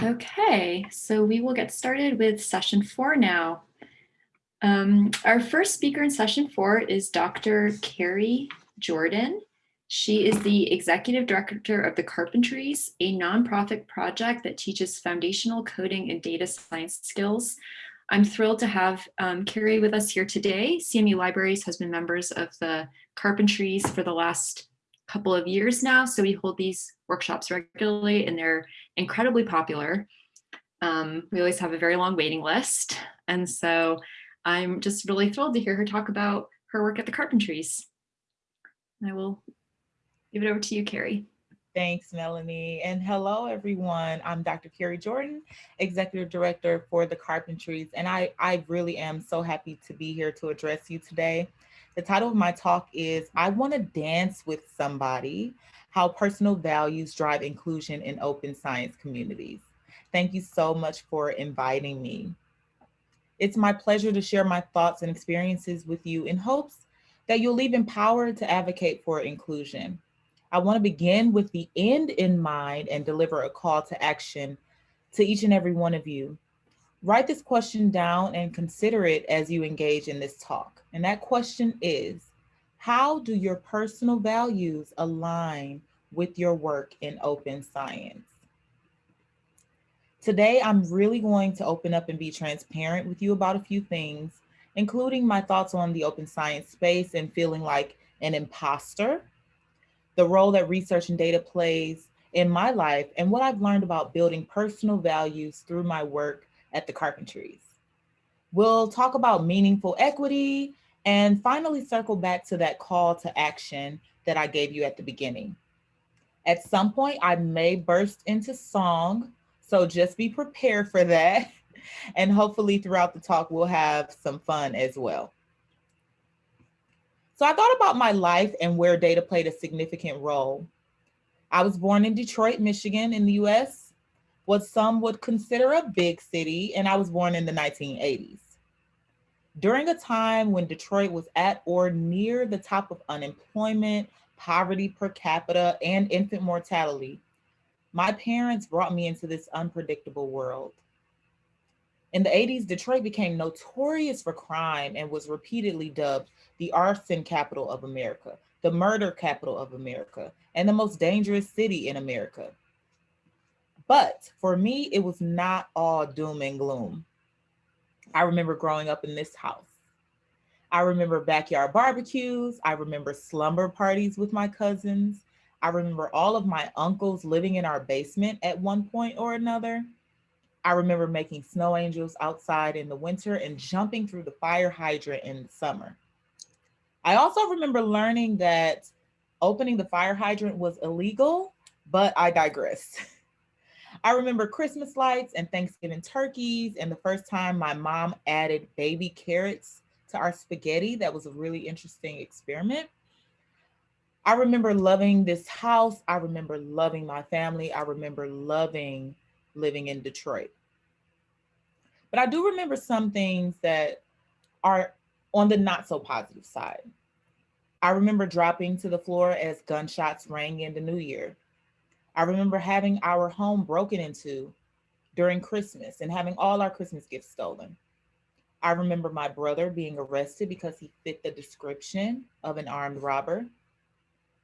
Okay, so we will get started with session four now. Um, our first speaker in session four is Dr. Kari Jordan. She is the executive director of the Carpentries, a nonprofit project that teaches foundational coding and data science skills. I'm thrilled to have um, Kari with us here today. CMU Libraries has been members of the Carpentries for the last couple of years now. So we hold these workshops regularly and they're incredibly popular. Um, we always have a very long waiting list. And so I'm just really thrilled to hear her talk about her work at the Carpentries. I will give it over to you, Kari. Thanks, Melanie. And hello, everyone. I'm Dr. Kari Jordan, Executive Director for the Carpentries. And I, I really am so happy to be here to address you today. The title of my talk is I want to dance with somebody, how personal values drive inclusion in open science communities. Thank you so much for inviting me. It's my pleasure to share my thoughts and experiences with you in hopes that you'll leave empowered to advocate for inclusion. I want to begin with the end in mind and deliver a call to action to each and every one of you. Write this question down and consider it as you engage in this talk. And that question is, how do your personal values align with your work in open science? Today, I'm really going to open up and be transparent with you about a few things, including my thoughts on the open science space and feeling like an imposter, the role that research and data plays in my life, and what I've learned about building personal values through my work at the Carpentries. We'll talk about meaningful equity and finally circle back to that call to action that I gave you at the beginning. At some point, I may burst into song, so just be prepared for that. And hopefully throughout the talk, we'll have some fun as well. So I thought about my life and where data played a significant role. I was born in Detroit, Michigan in the US, what some would consider a big city, and I was born in the 1980s. During a time when Detroit was at or near the top of unemployment, poverty per capita, and infant mortality, my parents brought me into this unpredictable world. In the 80s, Detroit became notorious for crime and was repeatedly dubbed the arson capital of America, the murder capital of America, and the most dangerous city in America. But for me, it was not all doom and gloom. I remember growing up in this house. I remember backyard barbecues. I remember slumber parties with my cousins. I remember all of my uncles living in our basement at one point or another. I remember making snow angels outside in the winter and jumping through the fire hydrant in the summer. I also remember learning that opening the fire hydrant was illegal, but I digress. I remember Christmas lights and Thanksgiving turkeys and the first time my mom added baby carrots to our spaghetti. That was a really interesting experiment. I remember loving this house. I remember loving my family. I remember loving living in Detroit. But I do remember some things that are on the not so positive side. I remember dropping to the floor as gunshots rang in the new year. I remember having our home broken into during Christmas and having all our Christmas gifts stolen. I remember my brother being arrested because he fit the description of an armed robber.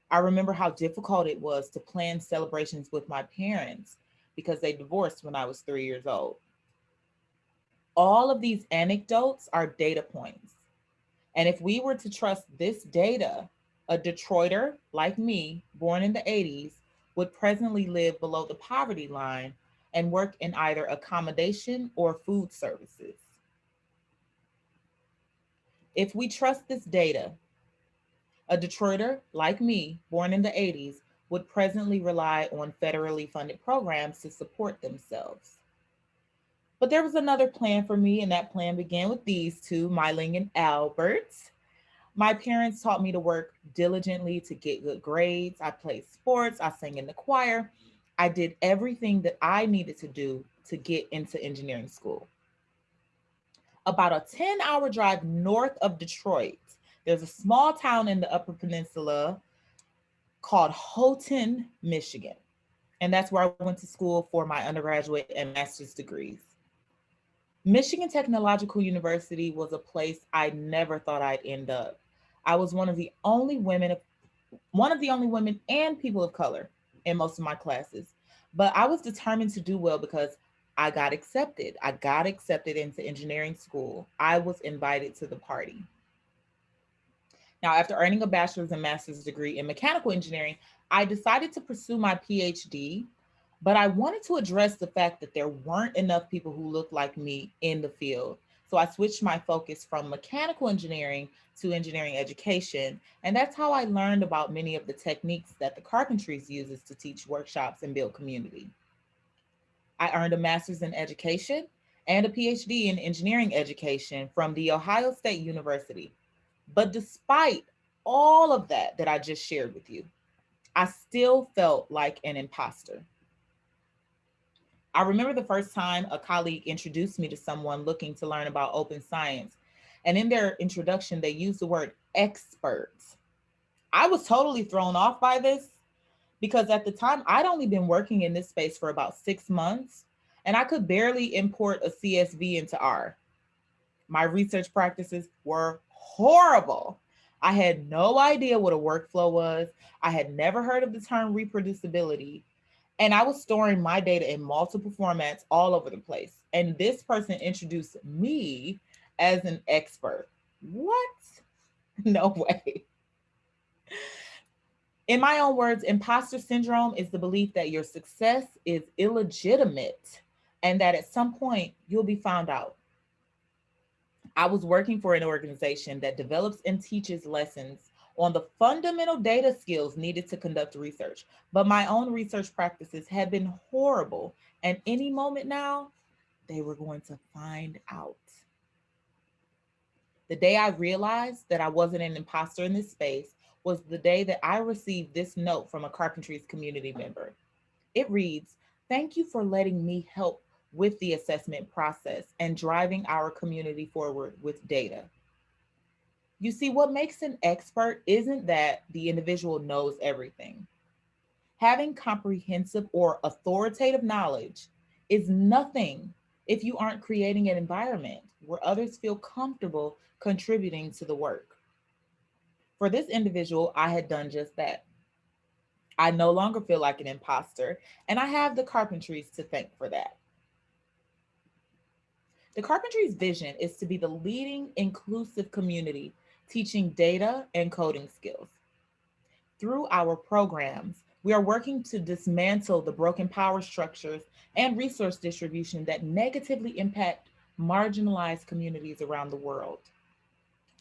I remember how difficult it was to plan celebrations with my parents because they divorced when I was three years old. All of these anecdotes are data points. And if we were to trust this data, a Detroiter like me, born in the 80s, would presently live below the poverty line and work in either accommodation or food services. If we trust this data, a Detroiter like me, born in the 80s, would presently rely on federally funded programs to support themselves. But there was another plan for me, and that plan began with these two, Myling and Albert. My parents taught me to work diligently to get good grades. I played sports, I sang in the choir. I did everything that I needed to do to get into engineering school. About a 10 hour drive north of Detroit, there's a small town in the Upper Peninsula called Houghton, Michigan. And that's where I went to school for my undergraduate and master's degrees. Michigan Technological University was a place I never thought I'd end up. I was one of the only women, one of the only women and people of color in most of my classes. But I was determined to do well because I got accepted. I got accepted into engineering school. I was invited to the party. Now, after earning a bachelor's and master's degree in mechanical engineering, I decided to pursue my PhD, but I wanted to address the fact that there weren't enough people who looked like me in the field. So I switched my focus from mechanical engineering to engineering education. And that's how I learned about many of the techniques that the Carpentries uses to teach workshops and build community. I earned a master's in education and a PhD in engineering education from the Ohio State University. But despite all of that that I just shared with you, I still felt like an imposter. I remember the first time a colleague introduced me to someone looking to learn about open science. And in their introduction, they used the word experts. I was totally thrown off by this because at the time I'd only been working in this space for about six months and I could barely import a CSV into R. My research practices were horrible. I had no idea what a workflow was. I had never heard of the term reproducibility. And I was storing my data in multiple formats all over the place. And this person introduced me as an expert. What? No way. In my own words, imposter syndrome is the belief that your success is illegitimate and that at some point you'll be found out. I was working for an organization that develops and teaches lessons on the fundamental data skills needed to conduct research. But my own research practices had been horrible. And any moment now, they were going to find out. The day I realized that I wasn't an imposter in this space was the day that I received this note from a Carpentries community member. It reads, thank you for letting me help with the assessment process and driving our community forward with data. You see, what makes an expert isn't that the individual knows everything. Having comprehensive or authoritative knowledge is nothing if you aren't creating an environment where others feel comfortable contributing to the work. For this individual, I had done just that. I no longer feel like an imposter, and I have the Carpentries to thank for that. The Carpentries vision is to be the leading inclusive community teaching data and coding skills. Through our programs, we are working to dismantle the broken power structures and resource distribution that negatively impact marginalized communities around the world.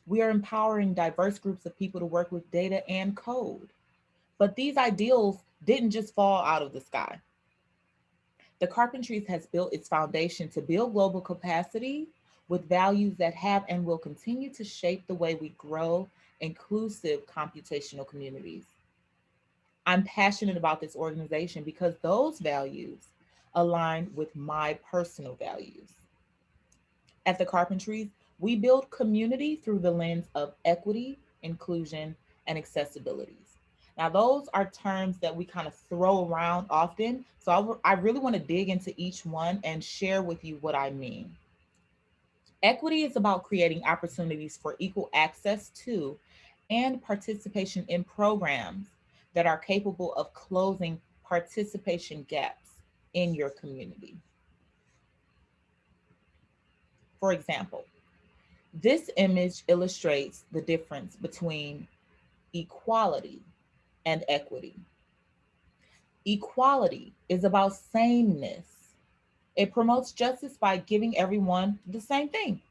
We are empowering diverse groups of people to work with data and code. But these ideals didn't just fall out of the sky. The Carpentries has built its foundation to build global capacity with values that have and will continue to shape the way we grow inclusive computational communities. I'm passionate about this organization because those values align with my personal values. At the Carpentries, we build community through the lens of equity, inclusion, and accessibilities. Now, those are terms that we kind of throw around often. So I, I really want to dig into each one and share with you what I mean. Equity is about creating opportunities for equal access to and participation in programs that are capable of closing participation gaps in your community. For example, this image illustrates the difference between equality and equity. Equality is about sameness it promotes justice by giving everyone the same thing.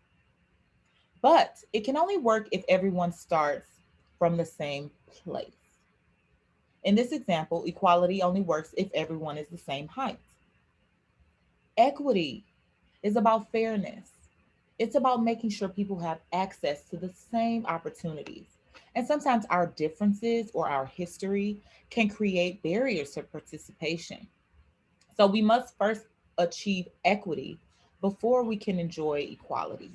But it can only work if everyone starts from the same place. In this example, equality only works if everyone is the same height. Equity is about fairness. It's about making sure people have access to the same opportunities. And sometimes our differences or our history can create barriers to participation. So we must first achieve equity before we can enjoy equality.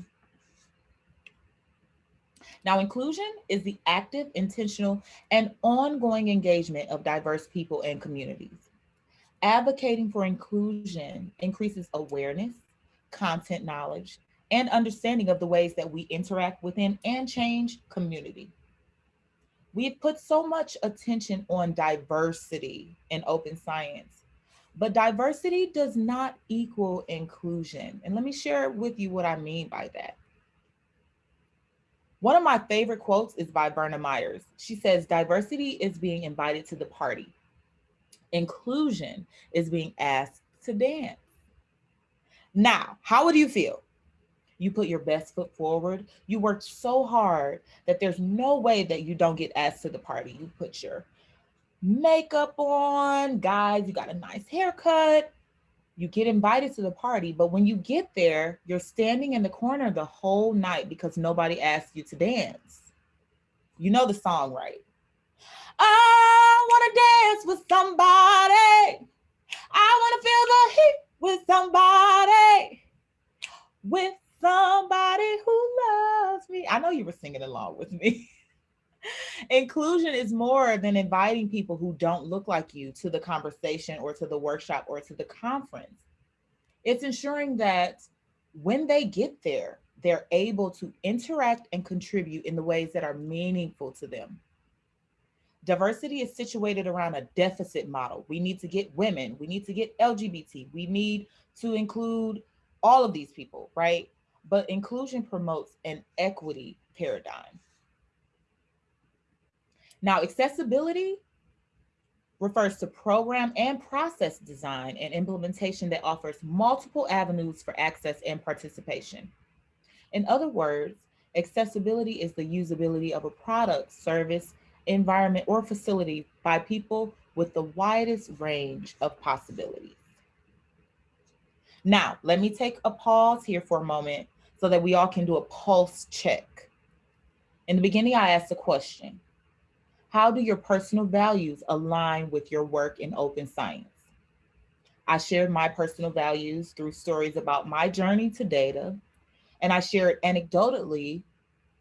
Now, inclusion is the active, intentional, and ongoing engagement of diverse people and communities. Advocating for inclusion increases awareness, content knowledge, and understanding of the ways that we interact within and change community. We've put so much attention on diversity in open science, but diversity does not equal inclusion. And let me share with you what I mean by that. One of my favorite quotes is by Verna Myers. She says, diversity is being invited to the party. Inclusion is being asked to dance. Now, how would you feel? You put your best foot forward. You worked so hard that there's no way that you don't get asked to the party. You put your makeup on, guys, you got a nice haircut, you get invited to the party, but when you get there, you're standing in the corner the whole night because nobody asked you to dance. You know the song, right? I wanna dance with somebody. I wanna feel the heat with somebody. With somebody who loves me. I know you were singing along with me. Inclusion is more than inviting people who don't look like you to the conversation or to the workshop or to the conference. It's ensuring that when they get there, they're able to interact and contribute in the ways that are meaningful to them. Diversity is situated around a deficit model. We need to get women, we need to get LGBT, we need to include all of these people, right? But inclusion promotes an equity paradigm. Now, accessibility refers to program and process design and implementation that offers multiple avenues for access and participation. In other words, accessibility is the usability of a product, service, environment, or facility by people with the widest range of possibilities. Now, let me take a pause here for a moment so that we all can do a pulse check. In the beginning, I asked a question. How do your personal values align with your work in open science? I shared my personal values through stories about my journey to data, and I shared anecdotally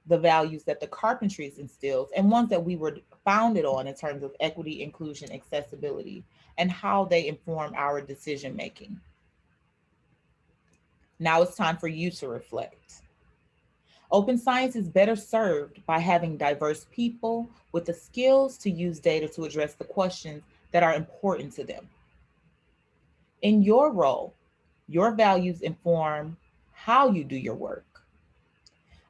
the values that the carpentries instills and ones that we were founded on in terms of equity, inclusion, accessibility, and how they inform our decision making. Now it's time for you to reflect. Open science is better served by having diverse people with the skills to use data to address the questions that are important to them. In your role, your values inform how you do your work.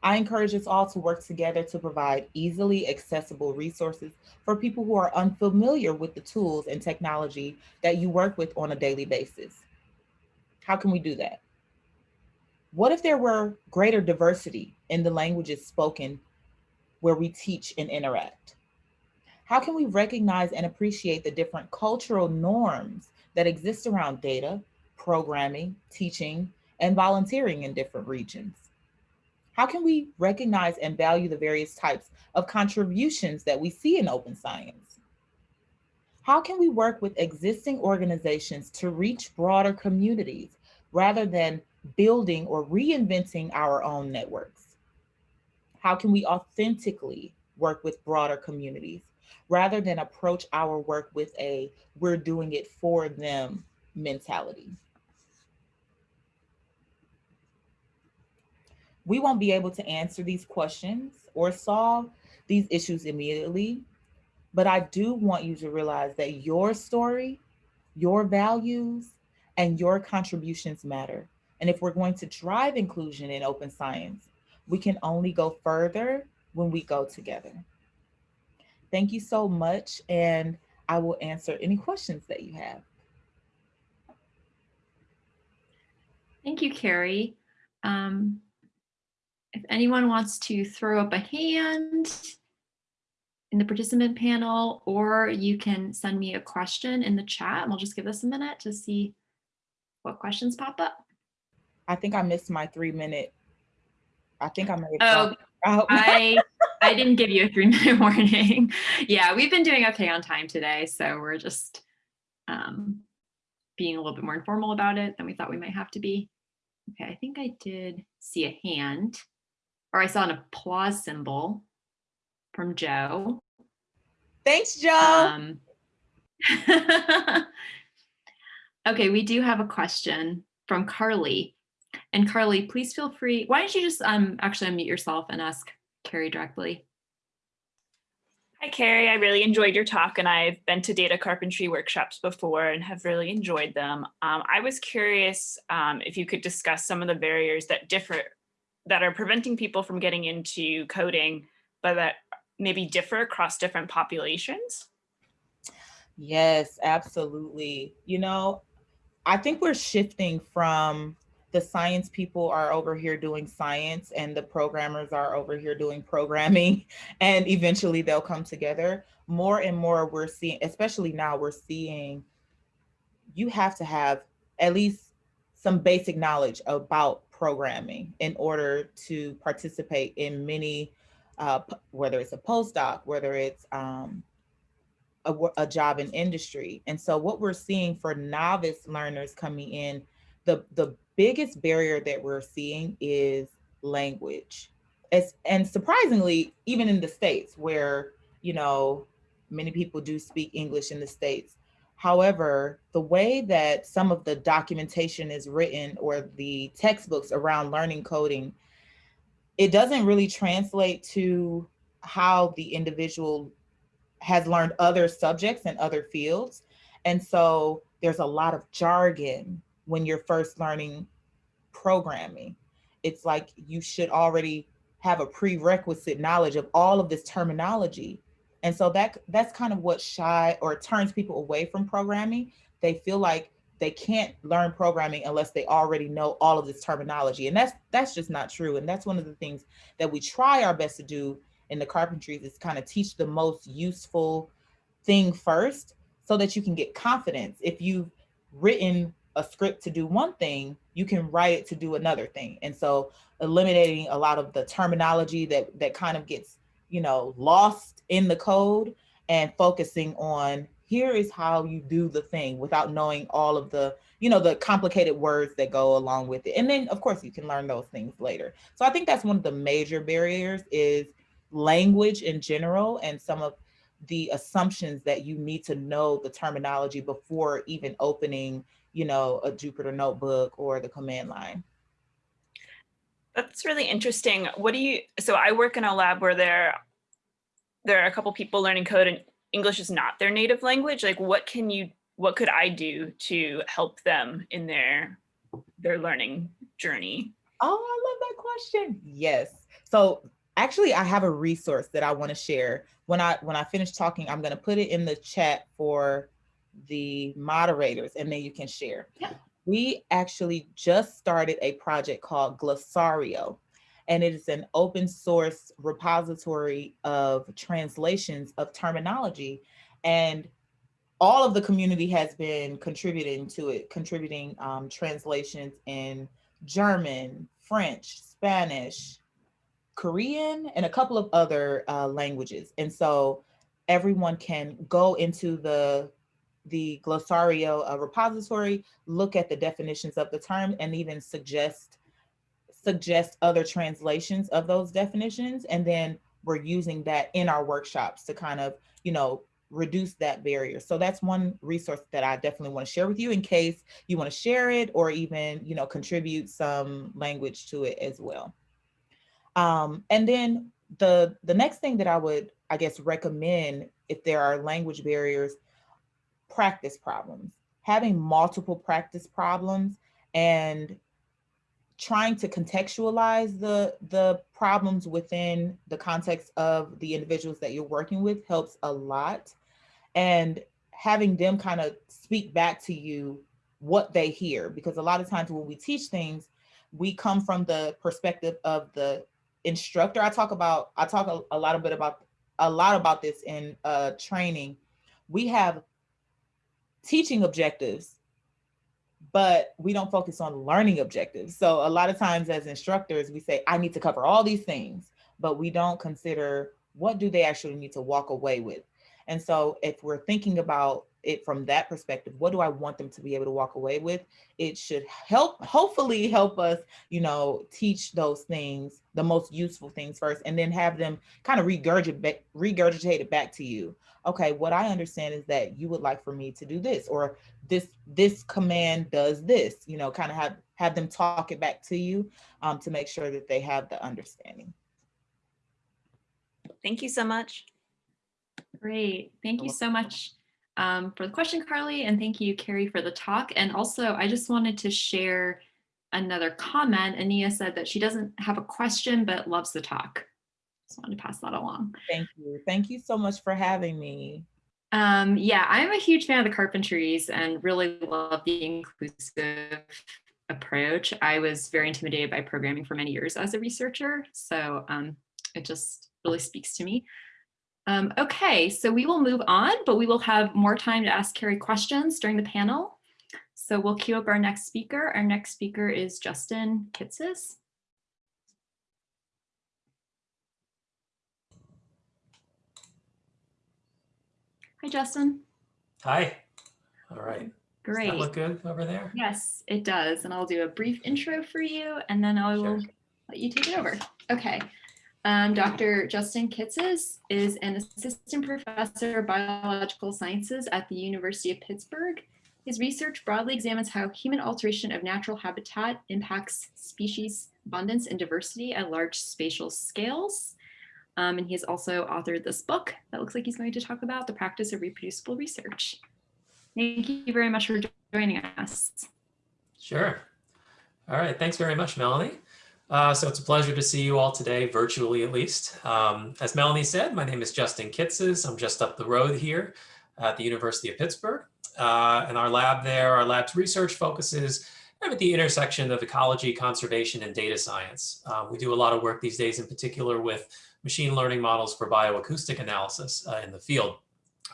I encourage us all to work together to provide easily accessible resources for people who are unfamiliar with the tools and technology that you work with on a daily basis. How can we do that? What if there were greater diversity in the languages spoken where we teach and interact? How can we recognize and appreciate the different cultural norms that exist around data, programming, teaching, and volunteering in different regions? How can we recognize and value the various types of contributions that we see in open science? How can we work with existing organizations to reach broader communities rather than building or reinventing our own networks? How can we authentically work with broader communities rather than approach our work with a we're doing it for them mentality? We won't be able to answer these questions or solve these issues immediately, but I do want you to realize that your story, your values, and your contributions matter. And if we're going to drive inclusion in open science, we can only go further when we go together. Thank you so much. And I will answer any questions that you have. Thank you, Kari. Um, if anyone wants to throw up a hand in the participant panel, or you can send me a question in the chat and we'll just give us a minute to see what questions pop up. I think I missed my three minute. I think I have. Oh, I I didn't give you a three minute warning. yeah, we've been doing okay on time today, so we're just um, being a little bit more informal about it than we thought we might have to be. Okay, I think I did see a hand, or I saw an applause symbol from Joe. Thanks, Joe. Um, Okay, we do have a question from Carly. And Carly, please feel free. Why don't you just um, actually unmute yourself and ask Kari directly? Hi, Kari. I really enjoyed your talk and I've been to data carpentry workshops before and have really enjoyed them. Um, I was curious um, if you could discuss some of the barriers that differ, that are preventing people from getting into coding, but that maybe differ across different populations. Yes, absolutely. You know, I think we're shifting from the science people are over here doing science and the programmers are over here doing programming and eventually they'll come together. More and more we're seeing, especially now we're seeing you have to have at least some basic knowledge about programming in order to participate in many, uh, whether it's a postdoc, whether it's um, a, a job in industry. And so what we're seeing for novice learners coming in, the, the biggest barrier that we're seeing is language. As, and surprisingly, even in the States where, you know, many people do speak English in the States. However, the way that some of the documentation is written or the textbooks around learning coding, it doesn't really translate to how the individual has learned other subjects and other fields. And so there's a lot of jargon when you're first learning programming. It's like you should already have a prerequisite knowledge of all of this terminology. And so that that's kind of what shy or turns people away from programming. They feel like they can't learn programming unless they already know all of this terminology. And that's that's just not true. And that's one of the things that we try our best to do in the carpentries is kind of teach the most useful thing first so that you can get confidence. If you've written a script to do one thing, you can write it to do another thing. And so eliminating a lot of the terminology that, that kind of gets, you know, lost in the code and focusing on here is how you do the thing without knowing all of the, you know, the complicated words that go along with it. And then of course you can learn those things later. So I think that's one of the major barriers is language in general and some of the assumptions that you need to know the terminology before even opening, you know, a Jupyter notebook or the command line. That's really interesting. What do you, so I work in a lab where there, there are a couple people learning code and English is not their native language. Like what can you, what could I do to help them in their, their learning journey? Oh, I love that question. Yes. So actually I have a resource that I want to share. When I when I finish talking, I'm going to put it in the chat for the moderators and then you can share. Yeah. We actually just started a project called Glosario and it is an open source repository of translations of terminology and all of the community has been contributing to it, contributing um, translations in German, French, Spanish, Korean, and a couple of other uh, languages. And so everyone can go into the the Glosario uh, repository, look at the definitions of the term, and even suggest suggest other translations of those definitions. And then we're using that in our workshops to kind of, you know, reduce that barrier. So that's one resource that I definitely want to share with you in case you want to share it or even, you know, contribute some language to it as well. Um, and then the, the next thing that I would, I guess, recommend if there are language barriers, practice problems, having multiple practice problems and trying to contextualize the, the problems within the context of the individuals that you're working with helps a lot. And having them kind of speak back to you what they hear, because a lot of times when we teach things, we come from the perspective of the instructor. I talk about, I talk a, a lot a bit about, a lot about this in uh, training. We have teaching objectives, but we don't focus on learning objectives. So a lot of times as instructors, we say, I need to cover all these things, but we don't consider what do they actually need to walk away with. And so if we're thinking about it from that perspective. What do I want them to be able to walk away with? It should help, hopefully help us, you know, teach those things, the most useful things first, and then have them kind of regurgitate, regurgitate it back to you. Okay, what I understand is that you would like for me to do this, or this this command does this, you know, kind of have, have them talk it back to you um, to make sure that they have the understanding. Thank you so much. Great. Thank you so much um, for the question, Carly, and thank you, Kari, for the talk. And also, I just wanted to share another comment. Ania said that she doesn't have a question, but loves the talk. Just wanted to pass that along. Thank you. Thank you so much for having me. Um, yeah, I'm a huge fan of the carpentries and really love the inclusive approach. I was very intimidated by programming for many years as a researcher, so um, it just really speaks to me. Um, okay, so we will move on, but we will have more time to ask Kari questions during the panel. So we'll queue up our next speaker. Our next speaker is Justin Kitzes. Hi, Justin. Hi. All right. Great. Does that look good over there? Yes, it does. And I'll do a brief intro for you and then I will Sure. let you take it over. Okay. Um, Dr. Justin Kitzes is an assistant professor of biological sciences at the University of Pittsburgh. His research broadly examines how human alteration of natural habitat impacts species abundance and diversity at large spatial scales. Um, and he has also authored this book that looks like he's going to talk about the practice of reproducible research. Thank you very much for joining us. Sure. All right. Thanks very much, Melanie. Uh, so it's a pleasure to see you all today, virtually at least. Um, as Melanie said, my name is Justin Kitzes. I'm just up the road here at the University of Pittsburgh. Uh, and our lab there, our lab's research focuses at the intersection of ecology, conservation, and data science. Uh, we do a lot of work these days, in particular with machine learning models for bioacoustic analysis uh, in the field.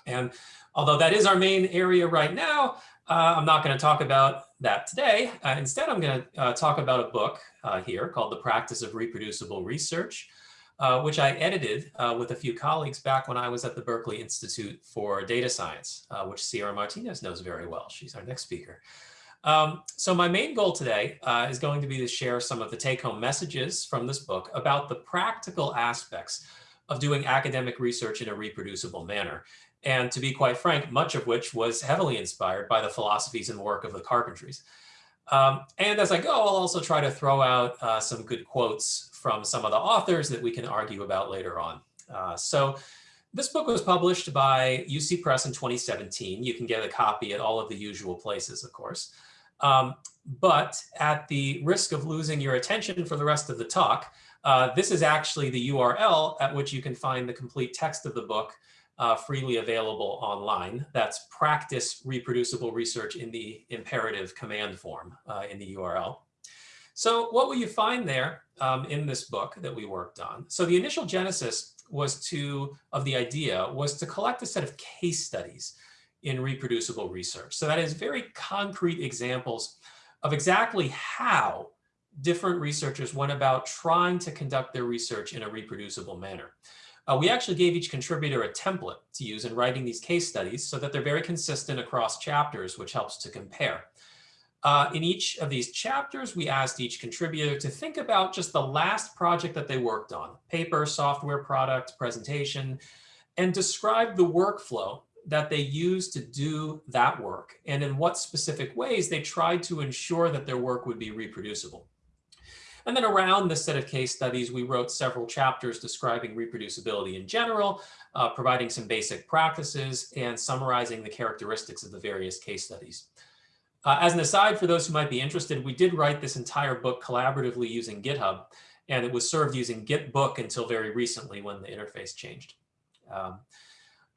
And although that is our main area right now, uh, I'm not going to talk about that today. Uh, instead, I'm going to uh, talk about a book uh, here called The Practice of Reproducible Research, uh, which I edited uh, with a few colleagues back when I was at the Berkeley Institute for Data Science, which Ciera Martinez knows very well. She's our next speaker. Um, so my main goal today is going to be to share some of the take-home messages from this book about the practical aspects of doing academic research in a reproducible manner and to be quite frank, much of which was heavily inspired by the philosophies and work of the Carpentries. Um, and as I go, I'll also try to throw out uh, some good quotes from some of the authors that we can argue about later on. Uh, so this book was published by UC Press in 2017. You can get a copy at all of the usual places, of course. Um, but at the risk of losing your attention for the rest of the talk, uh, this is actually the URL at which you can find the complete text of the book uh, freely available online. That's practice reproducible research in the imperative command form uh, in the URL. So what will you find there um, in this book that we worked on? So the initial genesis was to, of the idea was to collect a set of case studies in reproducible research. So that is very concrete examples of exactly how different researchers went about trying to conduct their research in a reproducible manner. Uh, we actually gave each contributor a template to use in writing these case studies so that they're very consistent across chapters, which helps to compare. Uh, in each of these chapters, we asked each contributor to think about just the last project that they worked on, paper, software product, presentation, and describe the workflow that they used to do that work and in what specific ways they tried to ensure that their work would be reproducible. And then around this set of case studies, we wrote several chapters describing reproducibility in general, uh, providing some basic practices and summarizing the characteristics of the various case studies. Uh, as an aside, for those who might be interested, we did write this entire book collaboratively using GitHub, and it was served using Gitbook until very recently when the interface changed. Um,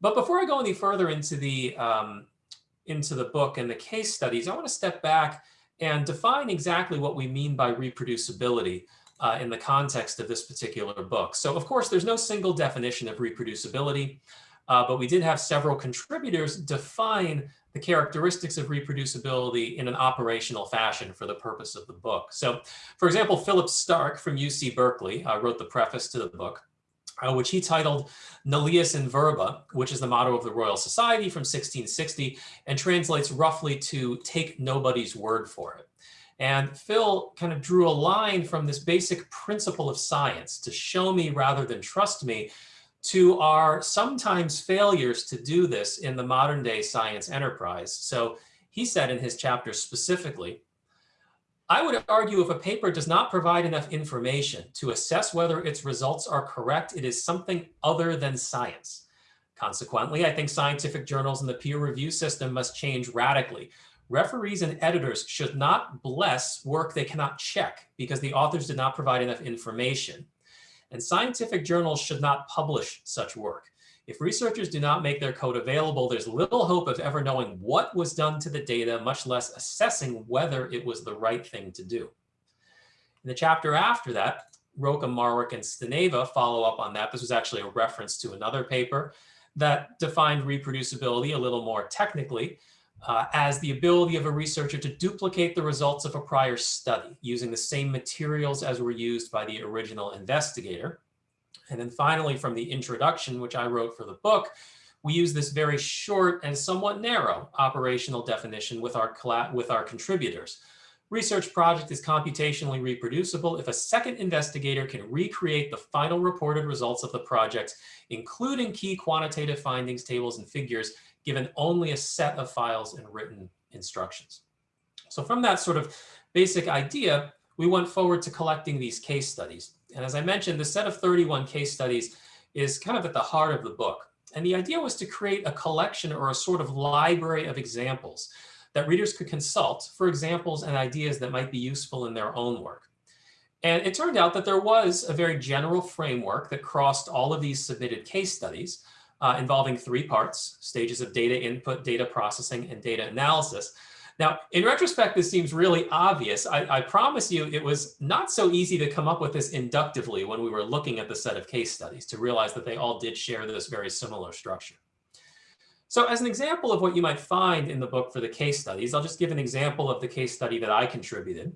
but before I go any further into the, um, into the book and the case studies, I want to step back and define exactly what we mean by reproducibility uh, in the context of this particular book. So of course, there's no single definition of reproducibility, uh, but we did have several contributors define the characteristics of reproducibility in an operational fashion for the purpose of the book. So for example, Philip Stark from UC Berkeley uh, wrote the preface to the book. Uh, which he titled Nullius in Verba, which is the motto of the Royal Society from 1660 and translates roughly to take nobody's word for it. And Phil kind of drew a line from this basic principle of science to show me rather than trust me to our sometimes failures to do this in the modern day science enterprise. So he said in his chapter specifically, I would argue if a paper does not provide enough information to assess whether its results are correct, it is something other than science. Consequently, I think scientific journals and the peer review system must change radically. Referees and editors should not bless work they cannot check because the authors did not provide enough information. And scientific journals should not publish such work. If researchers do not make their code available, there's little hope of ever knowing what was done to the data, much less assessing whether it was the right thing to do. In the chapter after that, Rokem, Marwick, and Staneva follow up on that. This was actually a reference to another paper that defined reproducibility a little more technically uh, as the ability of a researcher to duplicate the results of a prior study using the same materials as were used by the original investigator. And then finally, from the introduction, which I wrote for the book, we use this very short and somewhat narrow operational definition with our, with our contributors. Research project is computationally reproducible if a second investigator can recreate the final reported results of the project, including key quantitative findings, tables, and figures, given only a set of files and written instructions. So from that sort of basic idea, we went forward to collecting these case studies. And as I mentioned, the set of 31 case studies is kind of at the heart of the book. And the idea was to create a collection or a sort of library of examples that readers could consult for examples and ideas that might be useful in their own work. And it turned out that there was a very general framework that crossed all of these submitted case studies uh, involving three parts, stages of data input, data processing, and data analysis now, in retrospect, this seems really obvious. I, I, promise you it was not so easy to come up with this inductively when we were looking at the set of case studies to realize that they all did share this very similar structure. So as an example of what you might find in the book for the case studies, I'll just give an example of the case study that I contributed,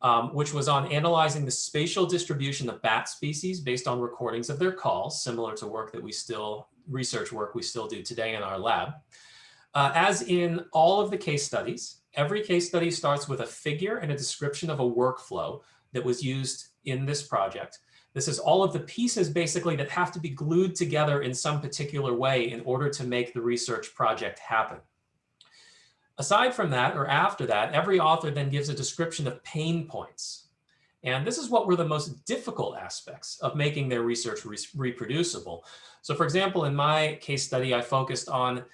um, which was on analyzing the spatial distribution of bat species based on recordings of their calls, similar to work that we still, research work we still do today in our lab. Uh, as in all of the case studies, Every case study starts with a figure and a description of a workflow that was used in this project. This is all of the pieces basically that have to be glued together in some particular way in order to make the research project happen. Aside from that, or after that, every author then gives a description of pain points. And this is what were the most difficult aspects of making their research re reproducible. So for example, in my case study, I focused on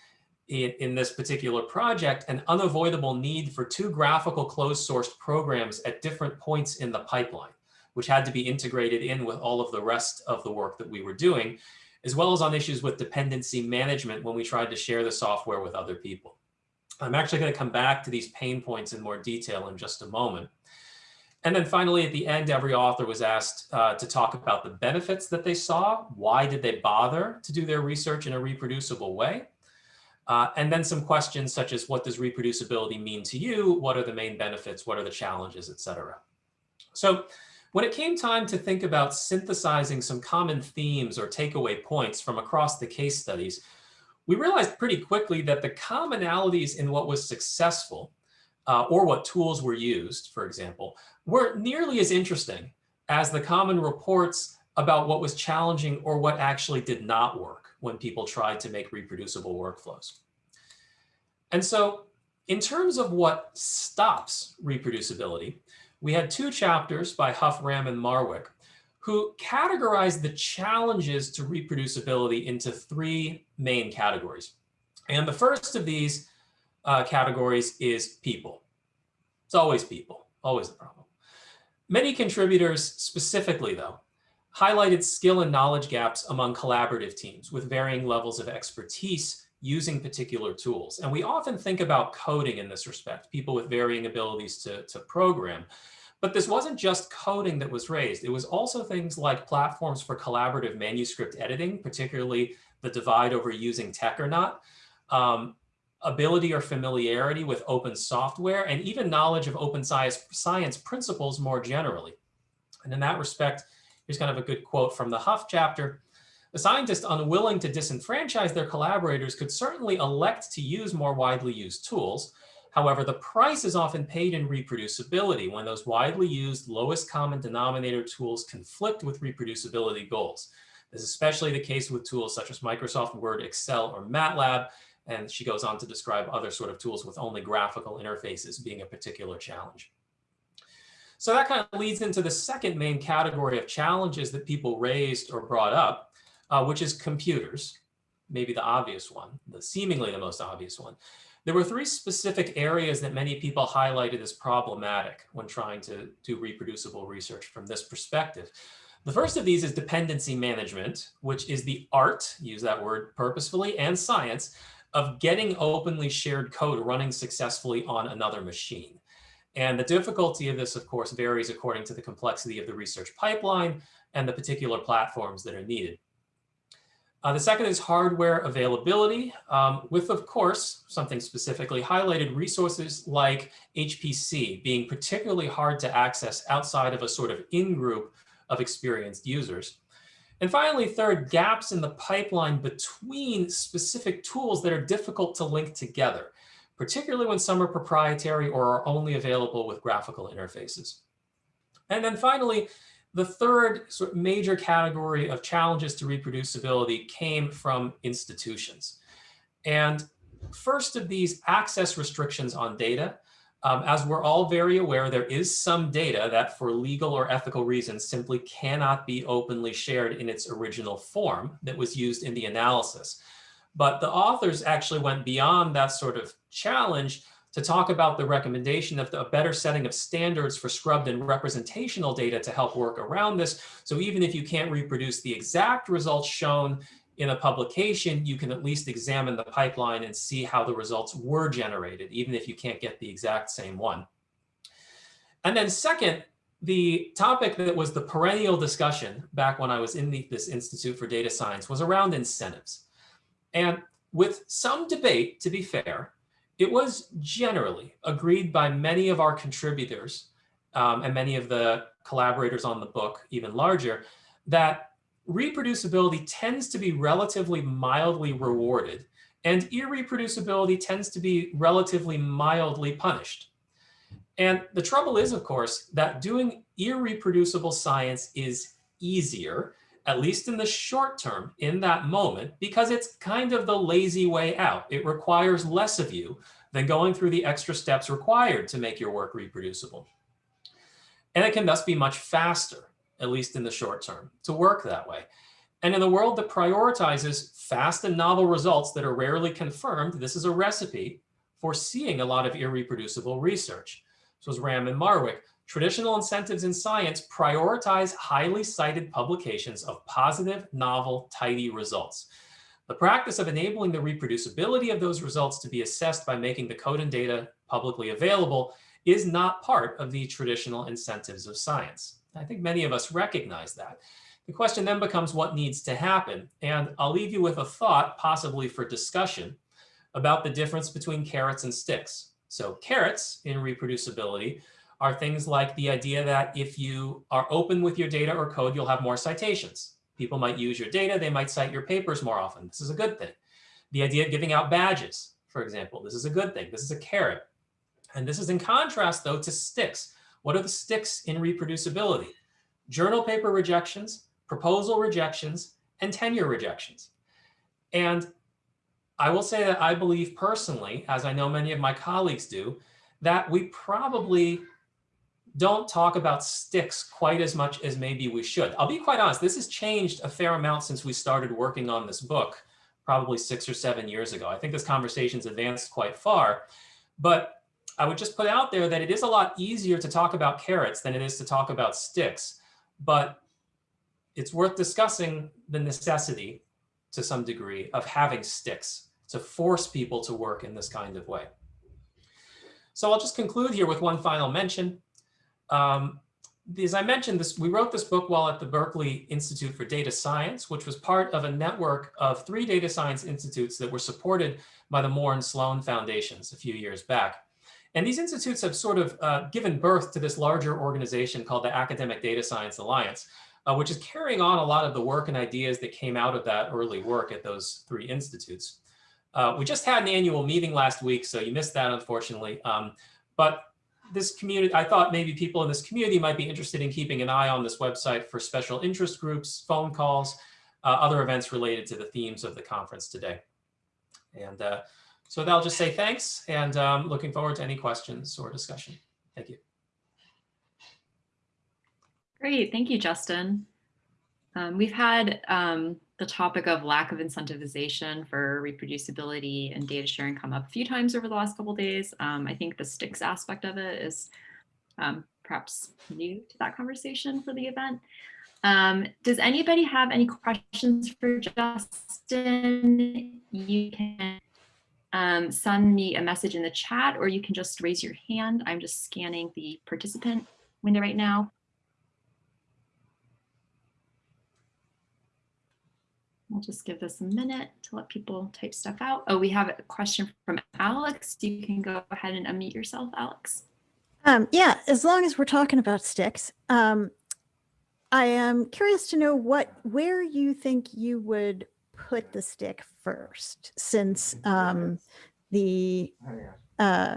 in, in this particular project an unavoidable need for two graphical closed source programs at different points in the pipeline, which had to be integrated in with all of the rest of the work that we were doing, as well as on issues with dependency management when we tried to share the software with other people. I'm actually going to come back to these pain points in more detail in just a moment. And then finally, at the end, every author was asked uh, to talk about the benefits that they saw. Why did they bother to do their research in a reproducible way? Uh, and then some questions such as what does reproducibility mean to you? What are the main benefits? What are the challenges, et cetera? So when it came time to think about synthesizing some common themes or takeaway points from across the case studies, we realized pretty quickly that the commonalities in what was successful uh, or what tools were used, for example, weren't nearly as interesting as the common reports about what was challenging or what actually did not work when people tried to make reproducible workflows. And so in terms of what stops reproducibility, we had two chapters by Huff, Ram, and Marwick who categorized the challenges to reproducibility into three main categories. And the first of these uh, categories is people. It's always people, always the problem. Many contributors specifically, though, highlighted skill and knowledge gaps among collaborative teams with varying levels of expertise using particular tools. And we often think about coding in this respect, people with varying abilities to, to program. But this wasn't just coding that was raised. It was also things like platforms for collaborative manuscript editing, particularly the divide over using TeX or not, um, ability or familiarity with open software, and even knowledge of open science, science principles more generally. And in that respect, Here's kind of a good quote from the Huff chapter. A scientist unwilling to disenfranchise their collaborators could certainly elect to use more widely used tools. However, the price is often paid in reproducibility when those widely used lowest common denominator tools conflict with reproducibility goals. This is especially the case with tools such as Microsoft Word, Excel, or MATLAB. And she goes on to describe other sort of tools with only graphical interfaces being a particular challenge. So that kind of leads into the second main category of challenges that people raised or brought up, uh, which is computers, maybe the obvious one, the seemingly the most obvious one. There were three specific areas that many people highlighted as problematic when trying to do reproducible research from this perspective. The first of these is dependency management, which is the art, use that word purposefully, and science of getting openly shared code running successfully on another machine. And the difficulty of this, of course, varies according to the complexity of the research pipeline and the particular platforms that are needed. Uh, the second is hardware availability um, with, of course, something specifically highlighted resources like HPC being particularly hard to access outside of a sort of in-group of experienced users. And finally, third, gaps in the pipeline between specific tools that are difficult to link together, particularly when some are proprietary or are only available with graphical interfaces. And then finally, the third sort of major category of challenges to reproducibility came from institutions. And first of these access restrictions on data, um, as we're all very aware, there is some data that for legal or ethical reasons simply cannot be openly shared in its original form that was used in the analysis. But the authors actually went beyond that sort of challenge to talk about the recommendation of the, a better setting of standards for scrubbed and representational data to help work around this. So even if you can't reproduce the exact results shown in a publication, you can at least examine the pipeline and see how the results were generated, even if you can't get the exact same one. And then second, the topic that was the perennial discussion back when I was in the, this Institute for Data Science was around incentives. And with some debate, to be fair, it was generally agreed by many of our contributors um, and many of the collaborators on the book, even larger, that reproducibility tends to be relatively mildly rewarded and irreproducibility tends to be relatively mildly punished. And the trouble is, of course, that doing irreproducible science is easier, at least in the short term, in that moment, because it's kind of the lazy way out. It requires less of you than going through the extra steps required to make your work reproducible. And it can thus be much faster, at least in the short term, to work that way. And in a world that prioritizes fast and novel results that are rarely confirmed, this is a recipe for seeing a lot of irreproducible research. So as Ram and Marwick, traditional incentives in science prioritize highly cited publications of positive, novel, tidy results. The practice of enabling the reproducibility of those results to be assessed by making the code and data publicly available is not part of the traditional incentives of science. I think many of us recognize that. The question then becomes what needs to happen. And I'll leave you with a thought, possibly for discussion, about the difference between carrots and sticks. So carrots in reproducibility are things like the idea that if you are open with your data or code, you'll have more citations. People might use your data, they might cite your papers more often. This is a good thing. The idea of giving out badges, for example, this is a good thing. This is a carrot. And this is in contrast, though, to sticks. What are the sticks in reproducibility? Journal paper rejections, proposal rejections, and tenure rejections. And I will say that I believe personally, as I know many of my colleagues do, that we probably don't talk about sticks quite as much as maybe we should. I'll be quite honest, this has changed a fair amount since we started working on this book, probably six or seven years ago. I think this conversation's advanced quite far, but I would just put out there that it is a lot easier to talk about carrots than it is to talk about sticks, but it's worth discussing the necessity to some degree of having sticks to force people to work in this kind of way. So I'll just conclude here with one final mention. Um, as I mentioned, this, we wrote this book while at the Berkeley Institute for Data Science, which was part of a network of three data science institutes that were supported by the Moore and Sloan Foundations a few years back. And these institutes have sort of uh, given birth to this larger organization called the Academic Data Science Alliance, uh, which is carrying on a lot of the work and ideas that came out of that early work at those three institutes. Uh, we just had an annual meeting last week, so you missed that, unfortunately. Um, but this community, I thought maybe people in this community might be interested in keeping an eye on this website for special interest groups, phone calls, uh, other events related to the themes of the conference today. And uh, so I'll just say thanks and um, looking forward to any questions or discussion. Thank you. Great, thank you, Justin. Um, we've had um, the topic of lack of incentivization for reproducibility and data sharing come up a few times over the last couple days. Um, I think the sticks aspect of it is um, perhaps new to that conversation for the event. Um, does anybody have any questions for Justin? You can um, send me a message in the chat or you can just raise your hand. I'm just scanning the participant window right now. We'll just give this a minute to let people type stuff out. Oh, we have a question from Alex. You can go ahead and unmute yourself, Alex. Um, yeah, as long as we're talking about sticks, um, I am curious to know what where you think you would put the stick first, since um, the uh,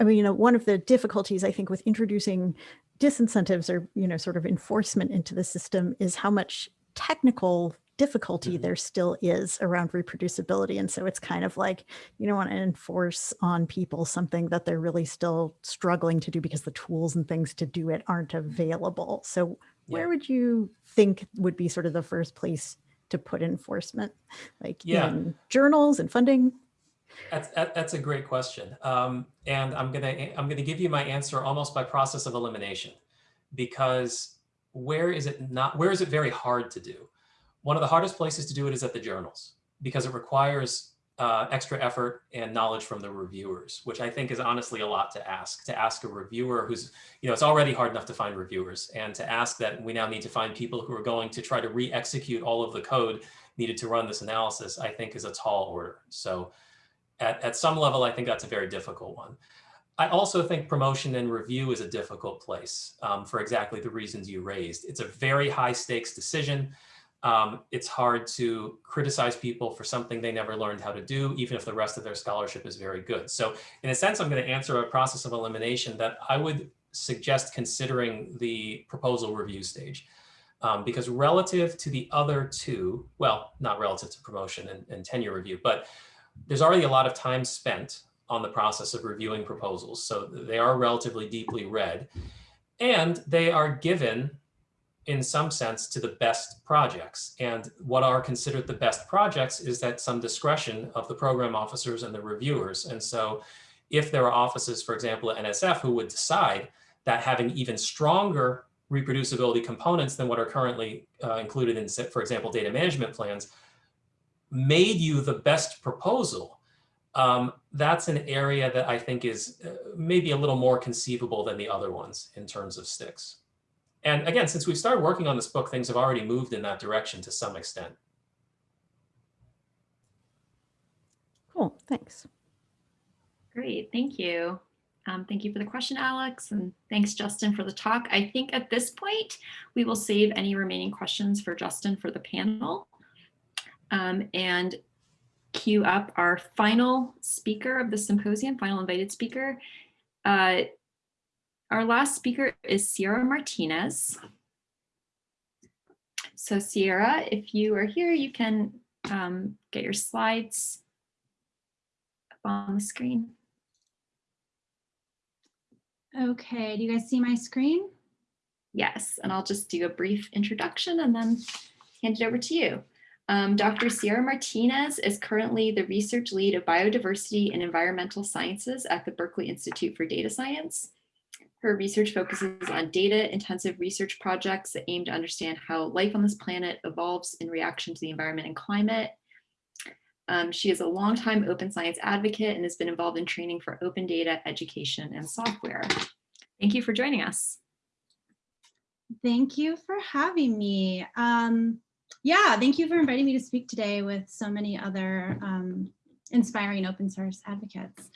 I mean, you know, one of the difficulties I think with introducing disincentives or you know sort of enforcement into the system is how much technical difficulty Mhm. there still is around reproducibility. And so it's kind of like you don't want to enforce on people something that they're really still struggling to do because the tools and things to do it aren't available. So where Yeah. would you think would be sort of the first place to put enforcement? Like Yeah. in journals and funding? That's, that's a great question. Um, and I'm gonna, I'm gonna give you my answer almost by process of elimination. Because where is it not, where is it very hard to do? One of the hardest places to do it is at the journals because it requires uh, extra effort and knowledge from the reviewers, which I think is honestly a lot to ask. To ask a reviewer who's, you know, it's already hard enough to find reviewers, and to ask that we now need to find people who are going to try to re-execute all of the code needed to run this analysis, I think is a tall order. So at, at some level, I think that's a very difficult one. I also think promotion and review is a difficult place um, for exactly the reasons you raised. It's a very high stakes decision. Um, it's hard to criticize people for something they never learned how to do, even if the rest of their scholarship is very good. So in a sense, I'm going to answer a process of elimination that I would suggest considering the proposal review stage. Um, because relative to the other two, well, not relative to promotion and, and tenure review, but there's already a lot of time spent on the process of reviewing proposals. So they are relatively deeply read and they are given in some sense to the best projects. And what are considered the best projects is that some discretion of the program officers and the reviewers. And so if there are offices, for example, at NSF who would decide that having even stronger reproducibility components than what are currently uh, included in, for example, data management plans, made you the best proposal, um, that's an area that I think is uh, maybe a little more conceivable than the other ones in terms of sticks. And again, since we've started working on this book, things have already moved in that direction to some extent. Cool, thanks. Great, thank you. Um, thank you for the question, Alex, and thanks, Justin, for the talk. I think at this point, we will save any remaining questions for Justin for the panel um, and queue up our final speaker of the symposium, final invited speaker. Uh, our last speaker is Ciera Martinez. So Ciera, if you are here, you can um, get your slides up on the screen. Okay, do you guys see my screen? Yes, and I'll just do a brief introduction and then hand it over to you. Um, Dr. Ciera Martinez is currently the research lead of biodiversity and environmental sciences at the Berkeley Institute for Data Science. Her research focuses on data intensive research projects that aim to understand how life on this planet evolves in reaction to the environment and climate. Um, she is a longtime open science advocate and has been involved in training for open data, education, and software. Thank you for joining us. Thank you for having me. Um, yeah, thank you for inviting me to speak today with so many other um, inspiring open source advocates.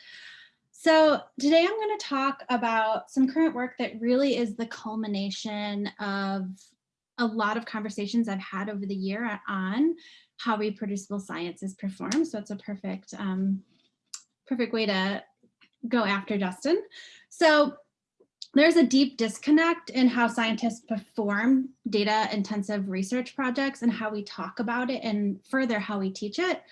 So today I'm going to talk about some current work that really is the culmination of a lot of conversations I've had over the year on how reproducible science is performed. So it's a perfect, um, perfect way to go after Justin. So there's a deep disconnect in how scientists perform data intensive research projects and how we talk about it and further how we teach it.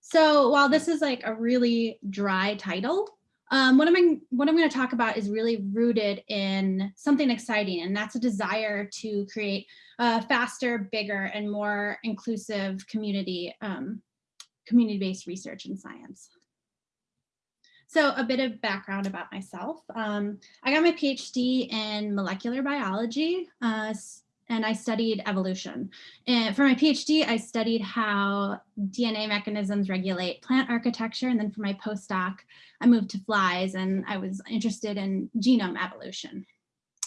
So while this is like a really dry title, um, what, I'm, what I'm going to talk about is really rooted in something exciting, and that's a desire to create a faster, bigger, and more inclusive community, um, community-based research in science. So a bit of background about myself. Um, I got my PhD in molecular biology uh, and I studied evolution. And for my PhD, I studied how DNA mechanisms regulate plant architecture. And then for my postdoc, I moved to flies and I was interested in genome evolution.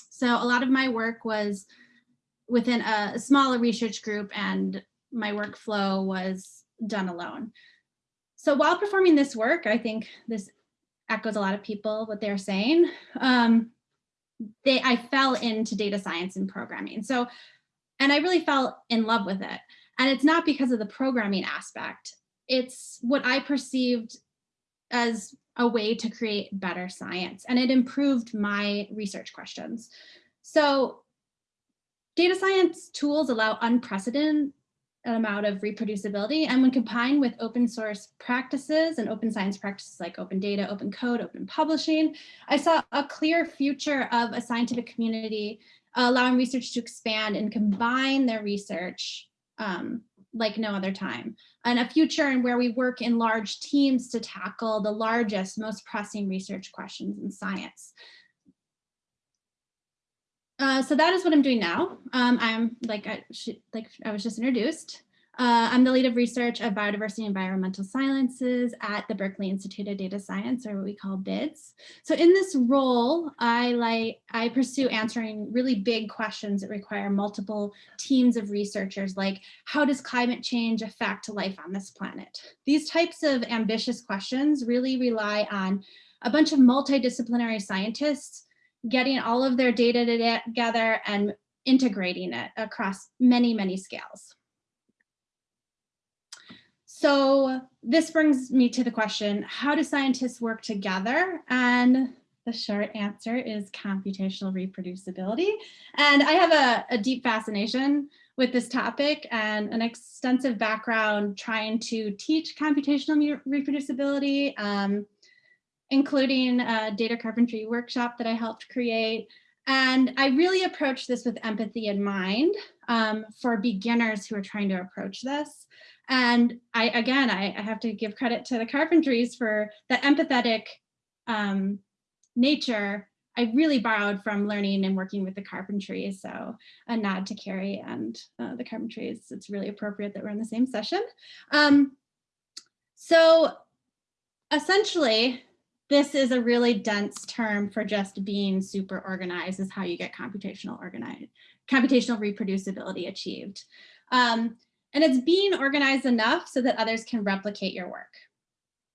So a lot of my work was within a smaller research group and my workflow was done alone. So while performing this work, I think this echoes a lot of people what they're saying. Um, they I fell into data science and programming. So, and I really fell in love with it. And it's not because of the programming aspect. It's what I perceived as a way to create better science and it improved my research questions. So data science tools allow unprecedented amount of reproducibility. And when combined with open source practices and open science practices like open data, open code, open publishing, I saw a clear future of a scientific community allowing research to expand and combine their research um, like no other time. And a future in where we work in large teams to tackle the largest, most pressing research questions in science. Uh, so that is what I'm doing now. Um, I'm like I, like I was just introduced. Uh, I'm the lead of research of biodiversity and environmental sciences at the Berkeley Institute of Data Science, or what we call BIDS. So in this role, I like I pursue answering really big questions that require multiple teams of researchers, like how does climate change affect life on this planet? These types of ambitious questions really rely on a bunch of multidisciplinary scientists getting all of their data together and integrating it across many, many scales. So this brings me to the question, how do scientists work together? And the short answer is computational reproducibility. And I have a, a deep fascination with this topic and an extensive background trying to teach computational reproducibility. Um, including a data carpentry workshop that I helped create. And I really approach this with empathy in mind um, for beginners who are trying to approach this. And I, again, I, I have to give credit to the carpentries for the empathetic um, nature I really borrowed from learning and working with the carpentry. So a nod to Kari and uh, the carpentries. It's really appropriate that we're in the same session. Um, so essentially, this is a really dense term for just being super organized is how you get computational organized, computational reproducibility achieved. Um, and it's being organized enough so that others can replicate your work.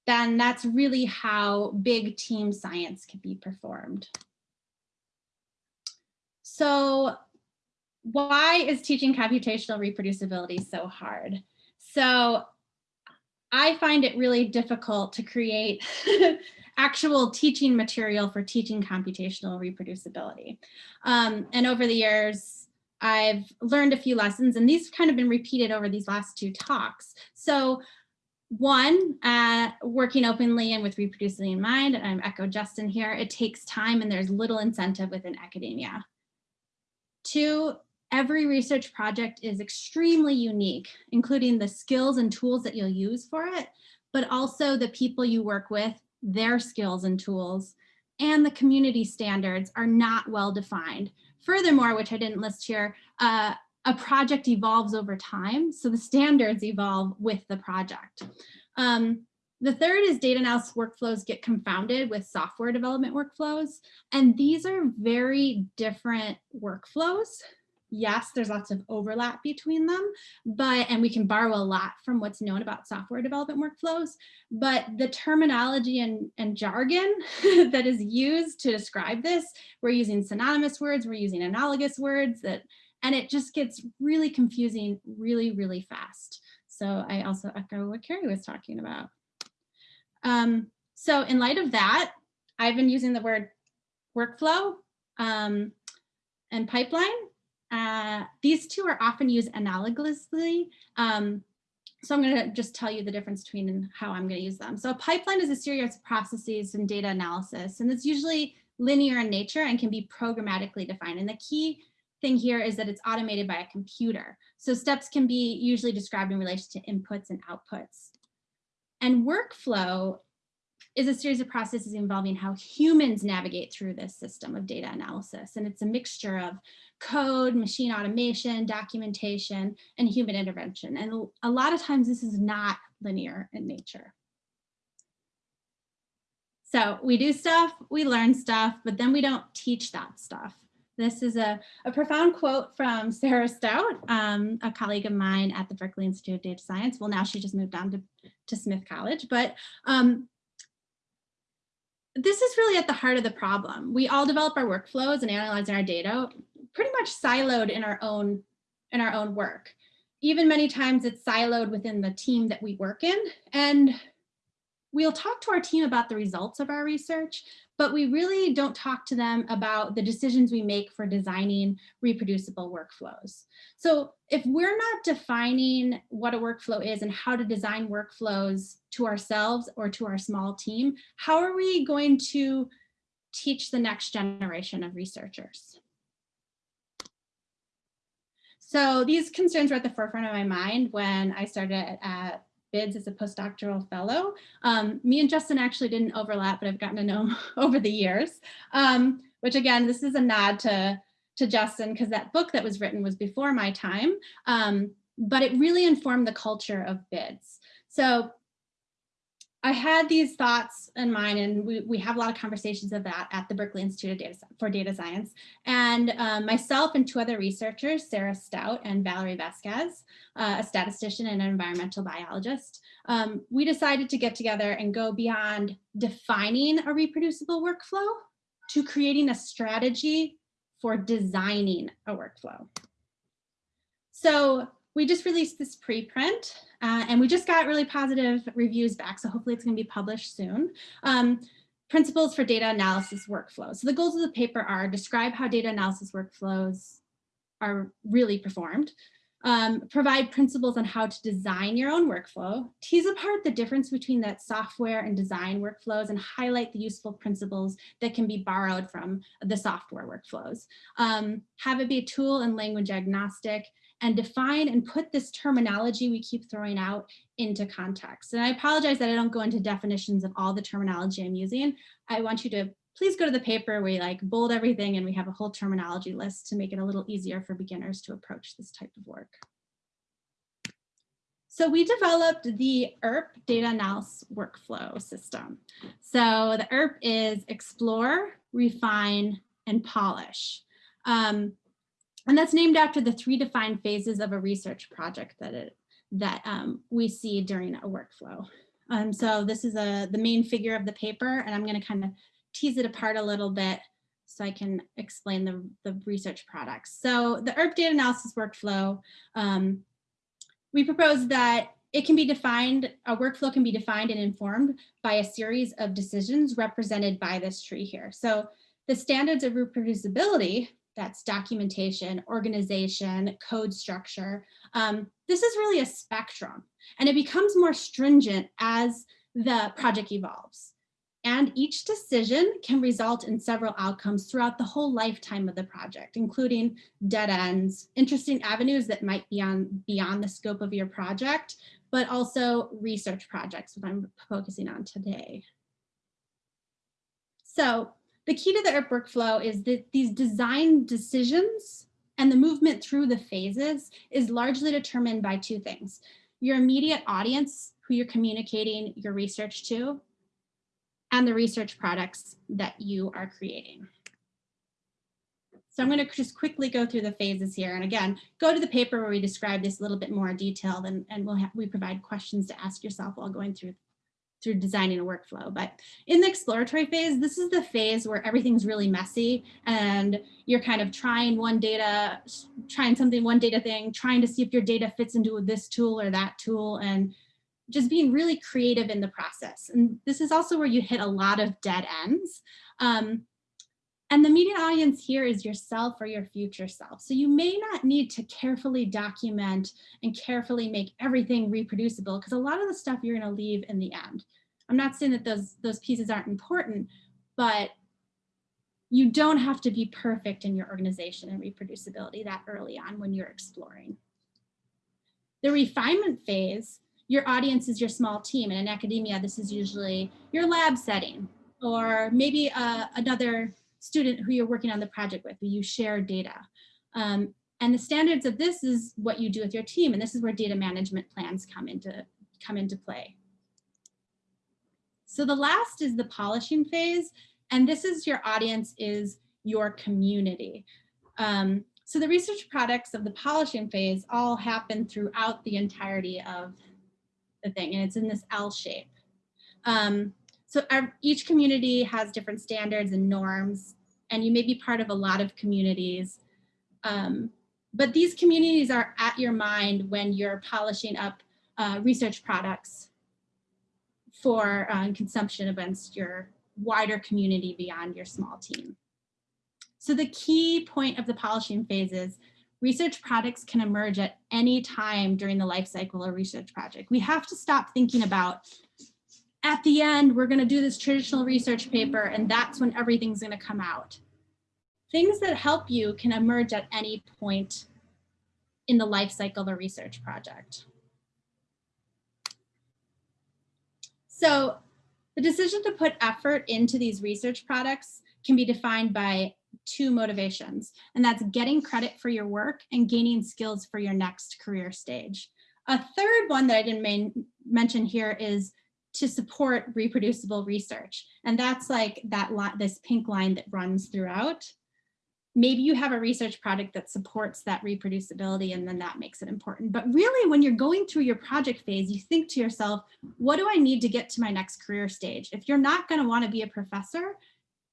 Then that's really how big team science can be performed. So why is teaching computational reproducibility so hard? So I find it really difficult to create actual teaching material for teaching computational reproducibility. Um, and over the years, I've learned a few lessons and these have kind of been repeated over these last two talks. So one, uh, working openly and with reproducibility in mind, and I'm echo Justin here, it takes time and there's little incentive within academia. Two, every research project is extremely unique, including the skills and tools that you'll use for it, but also the people you work with their skills and tools, and the community standards are not well defined. Furthermore, which I didn't list here, uh, a project evolves over time, so the standards evolve with the project. Um, the third is data analysis workflows get confounded with software development workflows, and these are very different workflows yes, there's lots of overlap between them, but, and we can borrow a lot from what's known about software development workflows, but the terminology and, and jargon that is used to describe this, we're using synonymous words, we're using analogous words that and it just gets really confusing really, really fast. So I also echo what Kari was talking about. Um, so in light of that, I've been using the word workflow um, and pipeline. Uh, these two are often used analogously. Um, so I'm going to just tell you the difference between how I'm going to use them. So a pipeline is a series of processes and data analysis, and it's usually linear in nature and can be programmatically defined. And the key thing here is that it's automated by a computer. So steps can be usually described in relation to inputs and outputs. And workflow is a series of processes involving how humans navigate through this system of data analysis. And it's a mixture of code, machine automation, documentation, and human intervention. And a lot of times this is not linear in nature. So we do stuff, we learn stuff, but then we don't teach that stuff. This is a, a profound quote from Sara Stoudt, um, a colleague of mine at the Berkeley Institute of Data Science. Well, now she just moved on to, to Smith College, but um, this is really at the heart of the problem. We all develop our workflows and analyze our data pretty much siloed in our own in our own work. Even many times it's siloed within the team that we work in. And we'll talk to our team about the results of our research, but we really don't talk to them about the decisions we make for designing reproducible workflows. So if we're not defining what a workflow is and how to design workflows to ourselves or to our small team, how are we going to teach the next generation of researchers? So these concerns were at the forefront of my mind when I started at BIDS as a postdoctoral fellow. Um, me and Justin actually didn't overlap, but I've gotten to know him over the years, um, which again, this is a nod to, to Justin because that book that was written was before my time, um, but it really informed the culture of BIDS. So I had these thoughts in mind and we, we have a lot of conversations of that at the Berkeley Institute Data for Data Science. And um, myself and two other researchers, Sara Stoudt and Valerie Vasquez, uh, a statistician and an environmental biologist, um, we decided to get together and go beyond defining a reproducible workflow to creating a strategy for designing a workflow. So we just released this preprint uh, and we just got really positive reviews back. So hopefully it's gonna be published soon. Um, principles for data analysis workflows. So the goals of the paper are describe how data analysis workflows are really performed, um, provide principles on how to design your own workflow, tease apart the difference between that software and design workflows and highlight the useful principles that can be borrowed from the software workflows. Um, have it be a tool and language agnostic, and define and put this terminology we keep throwing out into context. And I apologize that I don't go into definitions of all the terminology I'm using. I want you to please go to the paper where we like bold everything and we have a whole terminology list to make it a little easier for beginners to approach this type of work. So we developed the ERP data analysis workflow system. So the ERP is explore, refine, and polish. Um, and that's named after the three defined phases of a research project that it that um, we see during a workflow. Um, so this is a the main figure of the paper, and I'm going to kind of tease it apart a little bit so I can explain the, the research products. So the ERP data analysis workflow, um, we propose that it can be defined, a workflow can be defined and informed by a series of decisions represented by this tree here. So the standards of reproducibility that's documentation, organization, code structure. Um, this is really a spectrum and it becomes more stringent as the project evolves. And each decision can result in several outcomes throughout the whole lifetime of the project, including dead ends, interesting avenues that might be on beyond the scope of your project, but also research projects, what I'm focusing on today. So the key to the ERP workflow is that these design decisions and the movement through the phases is largely determined by two things. Your immediate audience, who you're communicating your research to, and the research products that you are creating. So I'm going to just quickly go through the phases here. And again, go to the paper where we describe this a little bit more detailed and, and we'll have, we provide questions to ask yourself while going through through designing a workflow. But in the exploratory phase, this is the phase where everything's really messy and you're kind of trying one data, trying something, one data thing, trying to see if your data fits into this tool or that tool and just being really creative in the process. And this is also where you hit a lot of dead ends. Um, and the media audience here is yourself or your future self. So you may not need to carefully document and carefully make everything reproducible because a lot of the stuff you're gonna leave in the end. I'm not saying that those, those pieces aren't important, but you don't have to be perfect in your organization and reproducibility that early on when you're exploring. The refinement phase, your audience is your small team. And in academia, this is usually your lab setting or maybe uh, another student who you're working on the project with, who you share data. Um, and the standards of this is what you do with your team. And this is where data management plans come into, come into play. So the last is the polishing phase. And this is your audience is your community. Um, so the research products of the polishing phase all happen throughout the entirety of the thing. And it's in this L shape. Um, so our, each community has different standards and norms, and you may be part of a lot of communities. Um, but these communities are at your mind when you're polishing up uh, research products for uh, consumption against your wider community beyond your small team. So the key point of the polishing phase is research products can emerge at any time during the life cycle of a research project. We have to stop thinking about at the end, we're gonna do this traditional research paper and that's when everything's gonna come out. Things that help you can emerge at any point in the life cycle of a research project. So the decision to put effort into these research products can be defined by two motivations, and that's getting credit for your work and gaining skills for your next career stage. A third one that I didn't mention here is to support reproducible research. And that's like that this pink line that runs throughout. Maybe you have a research project that supports that reproducibility and then that makes it important. But really when you're going through your project phase, you think to yourself, what do I need to get to my next career stage? If you're not gonna wanna be a professor,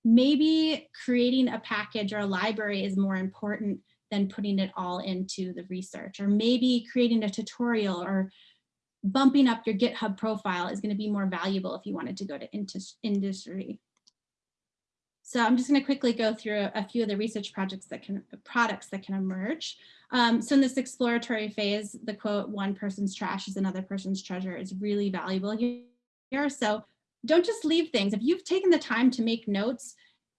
maybe creating a package or a library is more important than putting it all into the research or maybe creating a tutorial or bumping up your GitHub profile is going to be more valuable if you wanted to go to industry. So I'm just going to quickly go through a few of the research projects that can products that can emerge. Um, so in this exploratory phase, the quote, one person's trash is another person's treasure is really valuable here. So don't just leave things. If you've taken the time to make notes,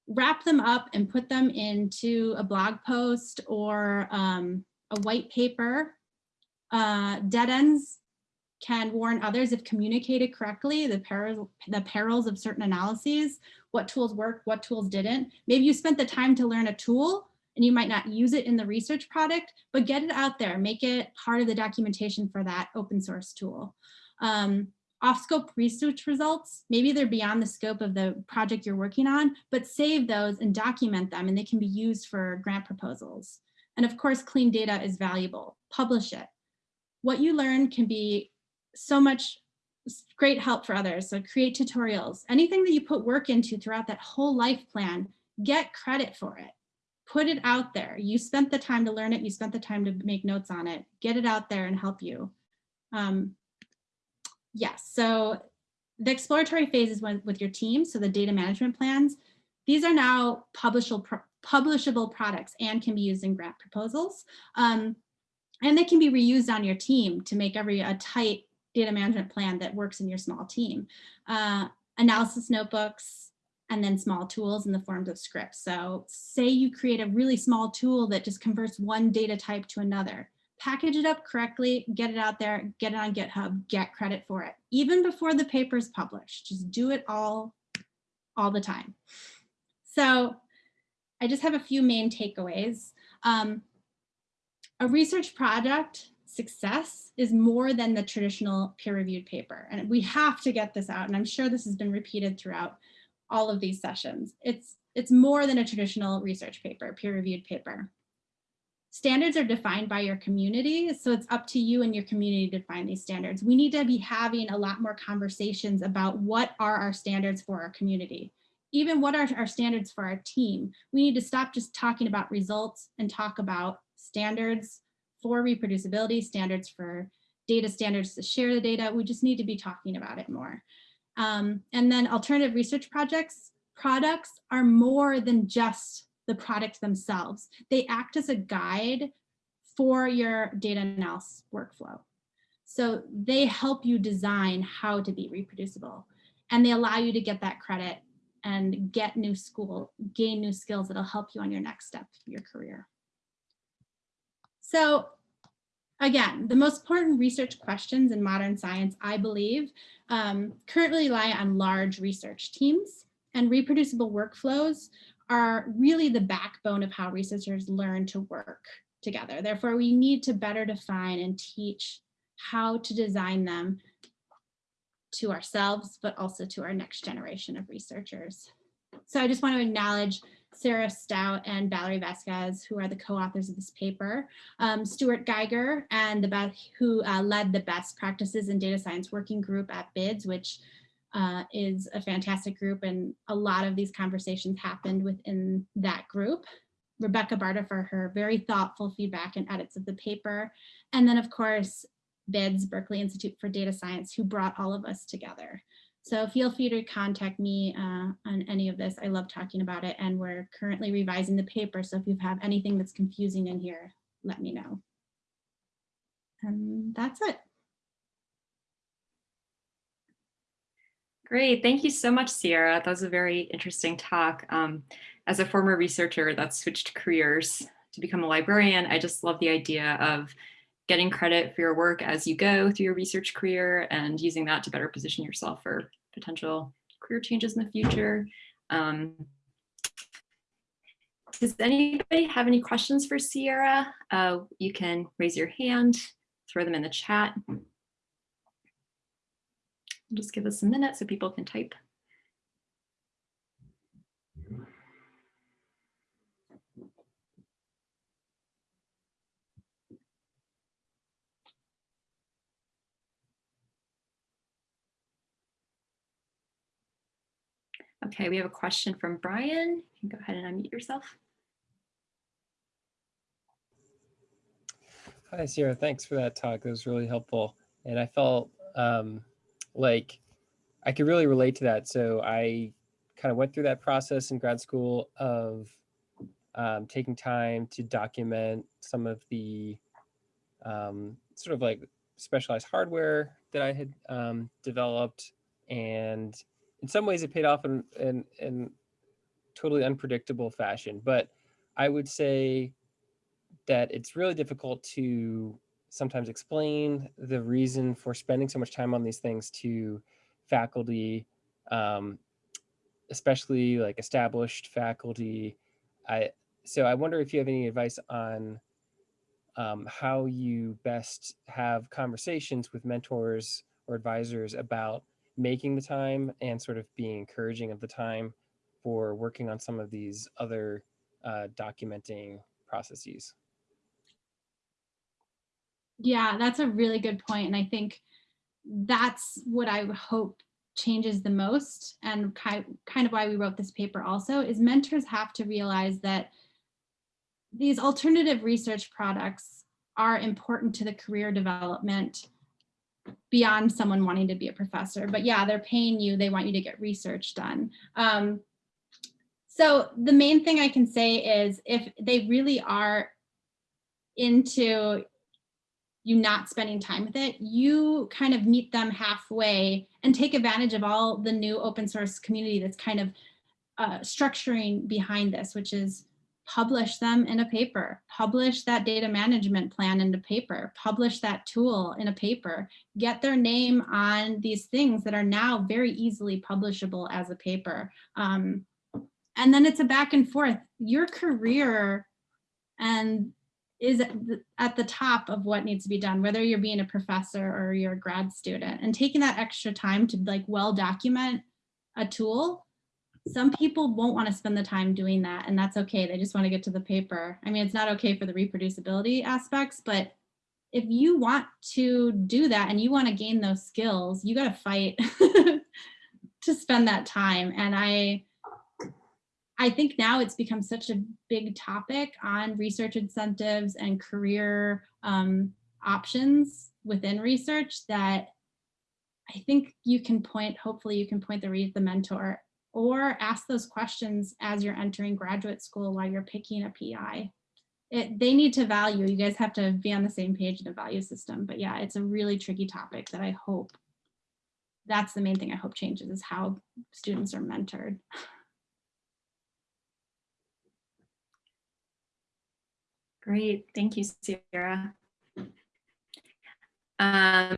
wrap them up and put them into a blog post or um, a white paper. Uh, dead ends can warn others if communicated correctly, the, peril, the perils of certain analyses, what tools worked, what tools didn't. Maybe you spent the time to learn a tool and you might not use it in the research product, but get it out there, make it part of the documentation for that open source tool. Um, off-scope research results, maybe they're beyond the scope of the project you're working on, but save those and document them and they can be used for grant proposals. And of course, clean data is valuable, publish it. What you learn can be so much great help for others. So create tutorials, anything that you put work into throughout that whole life plan, get credit for it. Put it out there. You spent the time to learn it. You spent the time to make notes on it. Get it out there and help you. Um, yes, so the exploratory phase is with your team. So the data management plans, these are now publishable, publishable products and can be used in grant proposals. Um, and they can be reused on your team to make every a tight data management plan that works in your small team. Uh, analysis notebooks, and then small tools in the forms of scripts. So say you create a really small tool that just converts one data type to another. Package it up correctly, get it out there, get it on GitHub, get credit for it. Even before the paper is published, just do it all, all the time. So I just have a few main takeaways. Um, a research project success is more than the traditional peer-reviewed paper. And we have to get this out. And I'm sure this has been repeated throughout all of these sessions. It's, it's more than a traditional research paper, peer-reviewed paper. standards are defined by your community. So it's up to you and your community to define these standards. We need to be having a lot more conversations about what are our standards for our community. Even what are our standards for our team? We need to stop just talking about results and talk about standards for reproducibility, standards for data standards to share the data. We just need to be talking about it more. Um, and then alternative research projects, products are more than just the products themselves. They act as a guide for your data analysis workflow. So they help you design how to be reproducible and they allow you to get that credit and get new school, gain new skills that'll help you on your next step your career. So again, the most important research questions in modern science, I believe, um, currently rely on large research teams and reproducible workflows are really the backbone of how researchers learn to work together. Therefore, we need to better define and teach how to design them to ourselves, but also to our next generation of researchers. So I just want to acknowledge Sara Stoudt and Valerie Vasquez, who are the co-authors of this paper, um, Stuart Geiger, and the who uh, led the best practices in data science working group at BIDS, which uh, is a fantastic group and a lot of these conversations happened within that group. Rebecca Barter for her very thoughtful feedback and edits of the paper. And then of course, BIDS, Berkeley Institute for Data Science, who brought all of us together. So feel free to contact me uh, on any of this. I love talking about it and we're currently revising the paper. So if you have anything that's confusing in here, let me know. And that's it. Great. Thank you so much, Ciera. That was a very interesting talk. Um, as a former researcher that switched careers to become a librarian, I just love the idea of getting credit for your work as you go through your research career and using that to better position yourself for potential career changes in the future. Um, does anybody have any questions for Ciera? Uh, you can raise your hand, throw them in the chat. Just give us a minute so people can type. Okay, we have a question from Brian. You can go ahead and unmute yourself. Hi, Ciera. Thanks for that talk. That was really helpful. And I felt um, like I could really relate to that. So I kind of went through that process in grad school of um, taking time to document some of the um, sort of like specialized hardware that I had um, developed. And in some ways it paid off in, in, in totally unpredictable fashion. But I would say that it's really difficult to sometimes explain the reason for spending so much time on these things to faculty, um, especially like established faculty. I so I wonder if you have any advice on um, how you best have conversations with mentors or advisors about making the time and sort of being encouraging of the time for working on some of these other uh, documenting processes. Yeah, that's a really good point. And I think that's what I hope changes the most and kind of why we wrote this paper also is mentors have to realize that these alternative research products are important to the career development beyond someone wanting to be a professor. But yeah, they're paying you, they want you to get research done. Um, so the main thing I can say is if they really are into you not spending time with it, you kind of meet them halfway and take advantage of all the new open source community that's kind of uh, structuring behind this, which is publish them in a paper, publish that data management plan in a paper, publish that tool in a paper, get their name on these things that are now very easily publishable as a paper. Um, and then it's a back and forth. Your career and is at the top of what needs to be done, whether you're being a professor or you're a grad student and taking that extra time to like well document a tool some people won't want to spend the time doing that and that's okay. They just want to get to the paper. I mean, it's not okay for the reproducibility aspects, but if you want to do that and you want to gain those skills, you got to fight to spend that time. And I, I think now it's become such a big topic on research incentives and career um, options within research that I think you can point, hopefully you can point the, re- the mentor or ask those questions as you're entering graduate school while you're picking a PI. It, they need to value, you guys have to be on the same page in the value system. But yeah, it's a really tricky topic that I hope, that's the main thing I hope changes is how students are mentored. Great, thank you, Ciera. Um,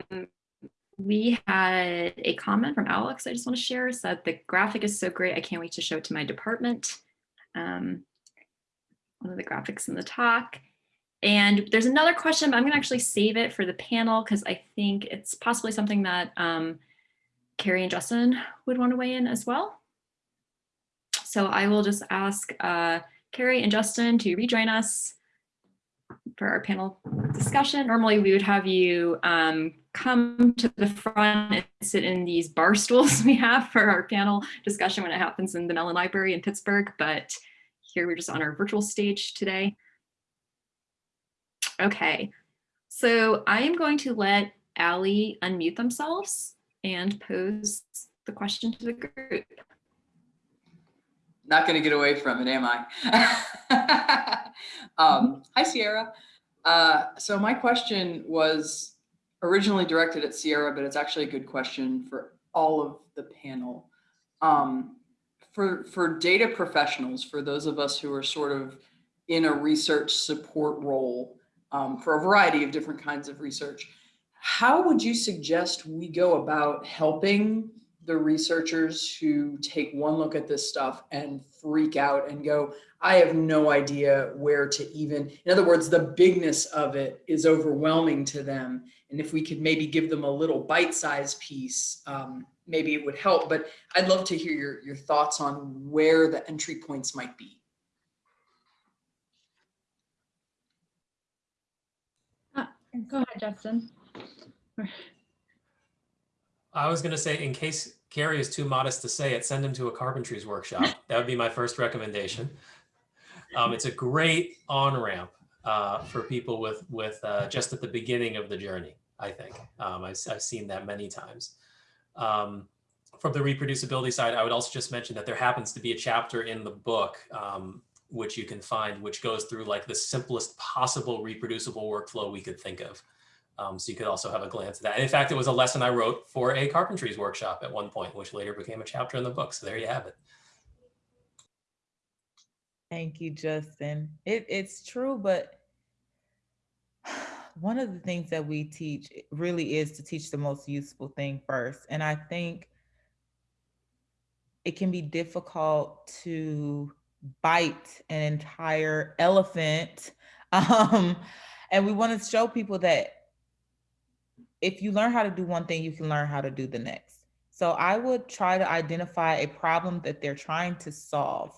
we had a comment from Alex I just want to share, said the graphic is so great, I can't wait to show it to my department. Um, one of the graphics in the talk. And there's another question, but I'm gonna actually save it for the panel because I think it's possibly something that um, Kari and Justin would want to weigh in as well. So I will just ask uh, Kari and Justin to rejoin us for our panel discussion. Normally we would have you um, come to the front and sit in these bar stools we have for our panel discussion when it happens in the Mellon Library in Pittsburgh, but here we're just on our virtual stage today. Okay, so I am going to let Allie unmute themselves and pose the question to the group. Not going to get away from it, am I? um, hi, Ciera. Uh, so my question was originally directed at Ciera, but it's actually a good question for all of the panel. Um, for, for data professionals, for those of us who are sort of in a research support role um, for a variety of different kinds of research, how would you suggest we go about helping the researchers who take one look at this stuff and freak out and go, I have no idea where to even, in other words, the bigness of it is overwhelming to them. And if we could maybe give them a little bite-sized piece, um, maybe it would help. But I'd love to hear your, your thoughts on where the entry points might be. Uh, go ahead, Justin. I was going to say, in case Kari is too modest to say it, send him to a carpentries workshop. That would be my first recommendation. Um, it's a great on ramp uh, for people with with uh, just at the beginning of the journey. I think um, I've, I've, seen that many times. Um, from the reproducibility side, I would also just mention that there happens to be a chapter in the book um, which you can find, which goes through like the simplest possible reproducible workflow we could think of. Um, so you could also have a glance at that. And in fact, it was a lesson I wrote for a carpentries workshop at one point, which later became a chapter in the book. So there you have it. Thank you, Justin. It, it's true, but one of the things that we teach really is to teach the most useful thing first. And I think it can be difficult to bite an entire elephant. Um, and we want to show people that if you learn how to do one thing, you can learn how to do the next. So I would try to identify a problem that they're trying to solve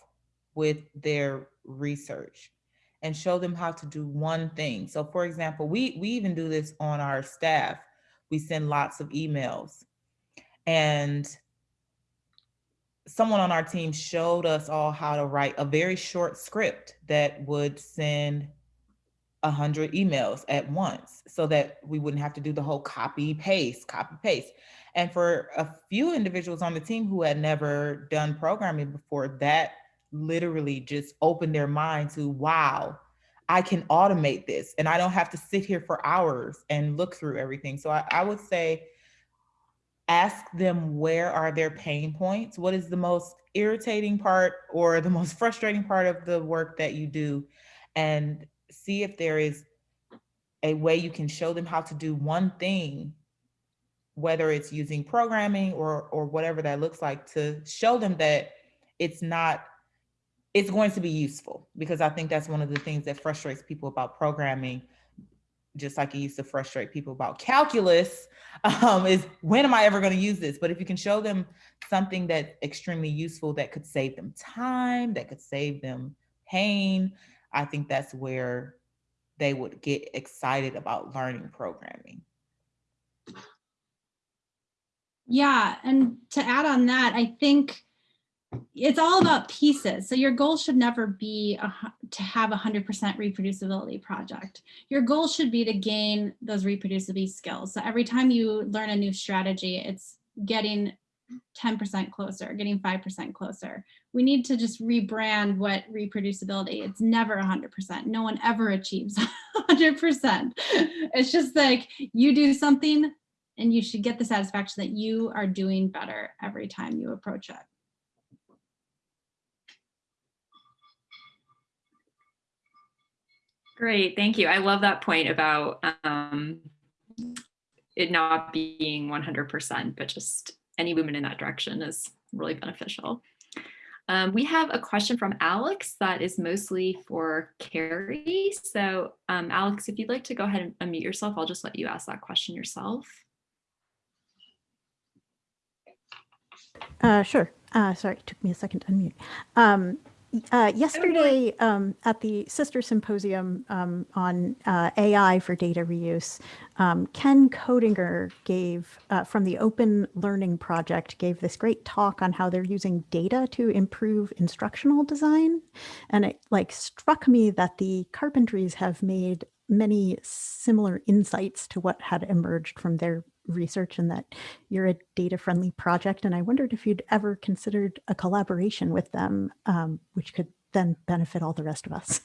with their research and show them how to do one thing. So for example, we, we even do this on our staff. We send lots of emails and someone on our team showed us all how to write a very short script that would send 100 emails at once so that we wouldn't have to do the whole copy paste copy paste and for a few individuals on the team who had never done programming before that literally just opened their mind to wow i can automate this and i don't have to sit here for hours and look through everything. So i, I would say ask them where are their pain points what is the most irritating part or the most frustrating part of the work that you do and see if there is a way you can show them how to do one thing, whether it's using programming or, or whatever that looks like to show them that it's not, it's going to be useful because I think that's one of the things that frustrates people about programming. just like it used to frustrate people about calculus, um, is when am I ever going to use this? But if you can show them something that's extremely useful that could save them time, that could save them pain, I think that's where they would get excited about learning programming. Yeah, and to add on that, I think it's all about pieces. So your goal should never be a, to have a 100% reproducibility project. Your goal should be to gain those reproducibility skills. So every time you learn a new strategy, it's getting 10% closer, getting 5% closer. We need to just rebrand what reproducibility, it's never 100%. No one ever achieves 100%. It's just like you do something and you should get the satisfaction that you are doing better every time you approach it. Great, thank you. I love that point about um, it not being 100%, but just any movement in that direction is really beneficial. Um, we have a question from Alex that is mostly for Kari. So um, Alex, if you'd like to go ahead and unmute yourself, I'll just let you ask that question yourself. Uh, sure. Uh, sorry, it took me a second to unmute. Um, uh, yesterday um, at the Sister Symposium um, on uh, AI for data reuse, um, Ken Koedinger gave, uh, from the Open Learning Project, gave this great talk on how they're using data to improve instructional design. And it like struck me that the carpentries have made many similar insights to what had emerged from their research and that you're a data friendly project. And I wondered if you'd ever considered a collaboration with them, um, which could then benefit all the rest of us.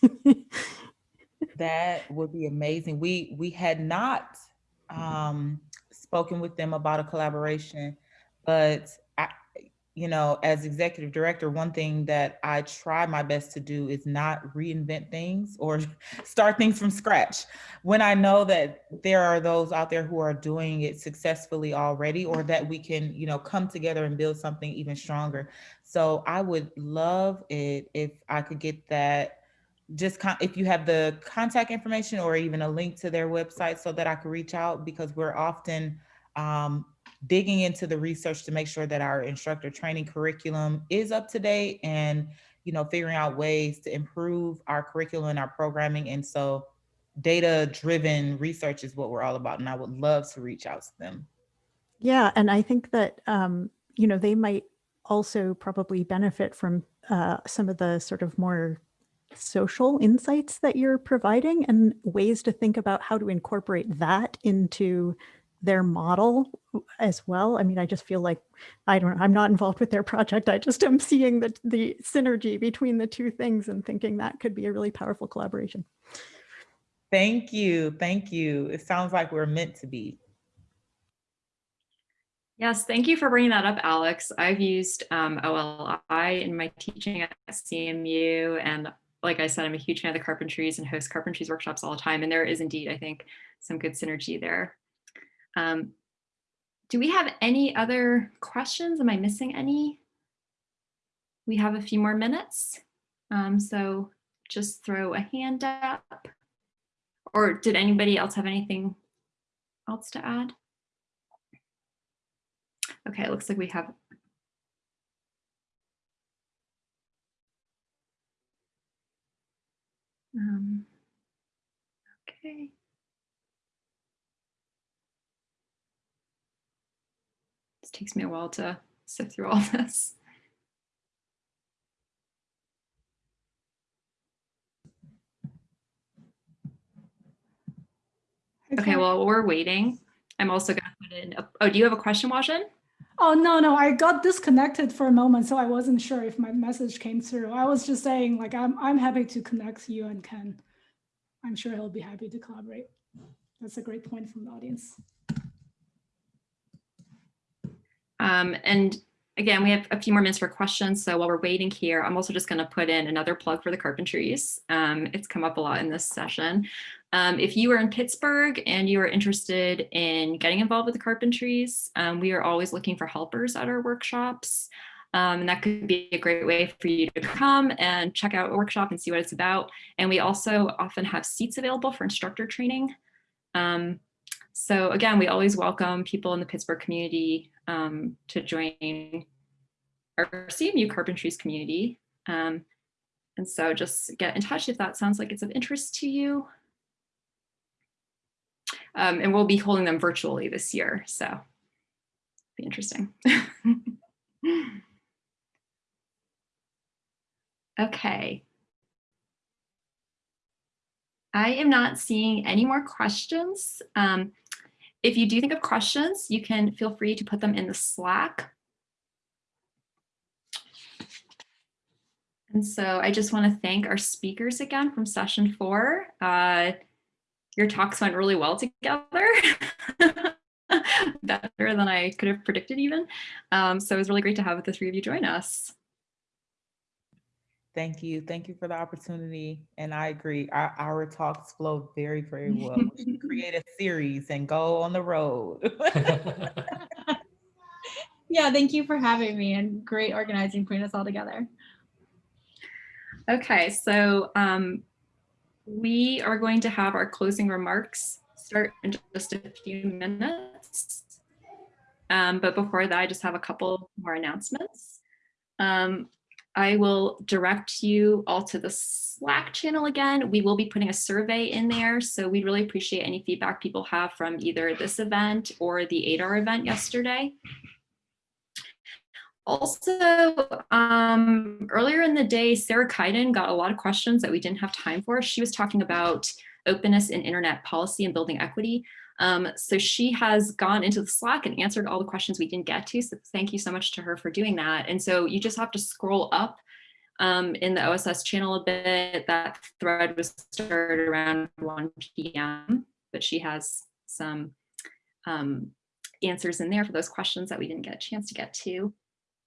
that would be amazing. We we had not um, spoken with them about a collaboration, but you know, as executive director, one thing that I try my best to do is not reinvent things or start things from scratch. When I know that there are those out there who are doing it successfully already, or that we can, you know, come together and build something even stronger. So I would love it if I could get that just if you have the contact information or even a link to their website so that I could reach out because we're often um, digging into the research to make sure that our instructor training curriculum is up to date and you know figuring out ways to improve our curriculum and our programming. And so data driven research is what we're all about and i would love to reach out to them. Yeah and i think that um, you know they might also probably benefit from uh, some of the sort of more social insights that you're providing and ways to think about how to incorporate that into their model as well. I mean, I just feel like I don't I'm not involved with their project. I just am seeing the the synergy between the two things and thinking that could be a really powerful collaboration. Thank you. Thank you. It sounds like we're meant to be. Yes, thank you for bringing that up, Alex. I've used um, OLI in my teaching at CMU. And like I said, I'm a huge fan of the carpentries and host carpentries workshops all the time. And there is indeed, I think, some good synergy there. Um, do we have any other questions? Am I missing any? We have a few more minutes. Um, so just throw a hand up. Or did anybody else have anything else to add? Okay, it looks like we have um, okay. It takes me a while to sift through all this. Okay, well, we're waiting. I'm also going to put in, a, oh, do you have a question, Wajan? Oh, no, no, I got disconnected for a moment, so I wasn't sure if my message came through. I was just saying, like, I'm, I'm happy to connect you and Ken. I'm sure he'll be happy to collaborate. That's a great point from the audience. Um, and again, we have a few more minutes for questions. So while we're waiting here, I'm also just going to put in another plug for the Carpentries. Um, it's come up a lot in this session. Um, if you are in Pittsburgh and you are interested in getting involved with the Carpentries, um, we are always looking for helpers at our workshops. Um, and that could be a great way for you to come and check out a workshop and see what it's about. And we also often have seats available for instructor training. Um, so again, we always welcome people in the Pittsburgh community um, to join our CMU Carpentries community. Um, and so just get in touch if that sounds like it's of interest to you. Um, and we'll be holding them virtually this year, so be interesting. okay. I am not seeing any more questions. Um, if you do think of questions, you can feel free to put them in the Slack. And so I just want to thank our speakers again from session four. Uh, your talks went really well together. Better than I could have predicted even. Um, so it was really great to have the three of you join us. Thank you. Thank you for the opportunity. And I agree, our, our talks flow very, very well. We should create a series and go on the road. Yeah, thank you for having me and great organizing, putting us all together. Okay, so um, we are going to have our closing remarks start in just a few minutes. Um, but before that, I just have a couple more announcements. Um, I will direct you all to the Slack channel again. We will be putting a survey in there, so we'd really appreciate any feedback people have from either this event or the ADAR event yesterday. Also, um, earlier in the day, Sarah Kaiden got a lot of questions that we didn't have time for. She was talking about openness in internet policy and building equity. Um, so she has gone into the Slack and answered all the questions we didn't get to. So thank you so much to her for doing that. And so you just have to scroll up um, in the OSS channel a bit. That thread was started around 1 p.m., but she has some um, answers in there for those questions that we didn't get a chance to get to.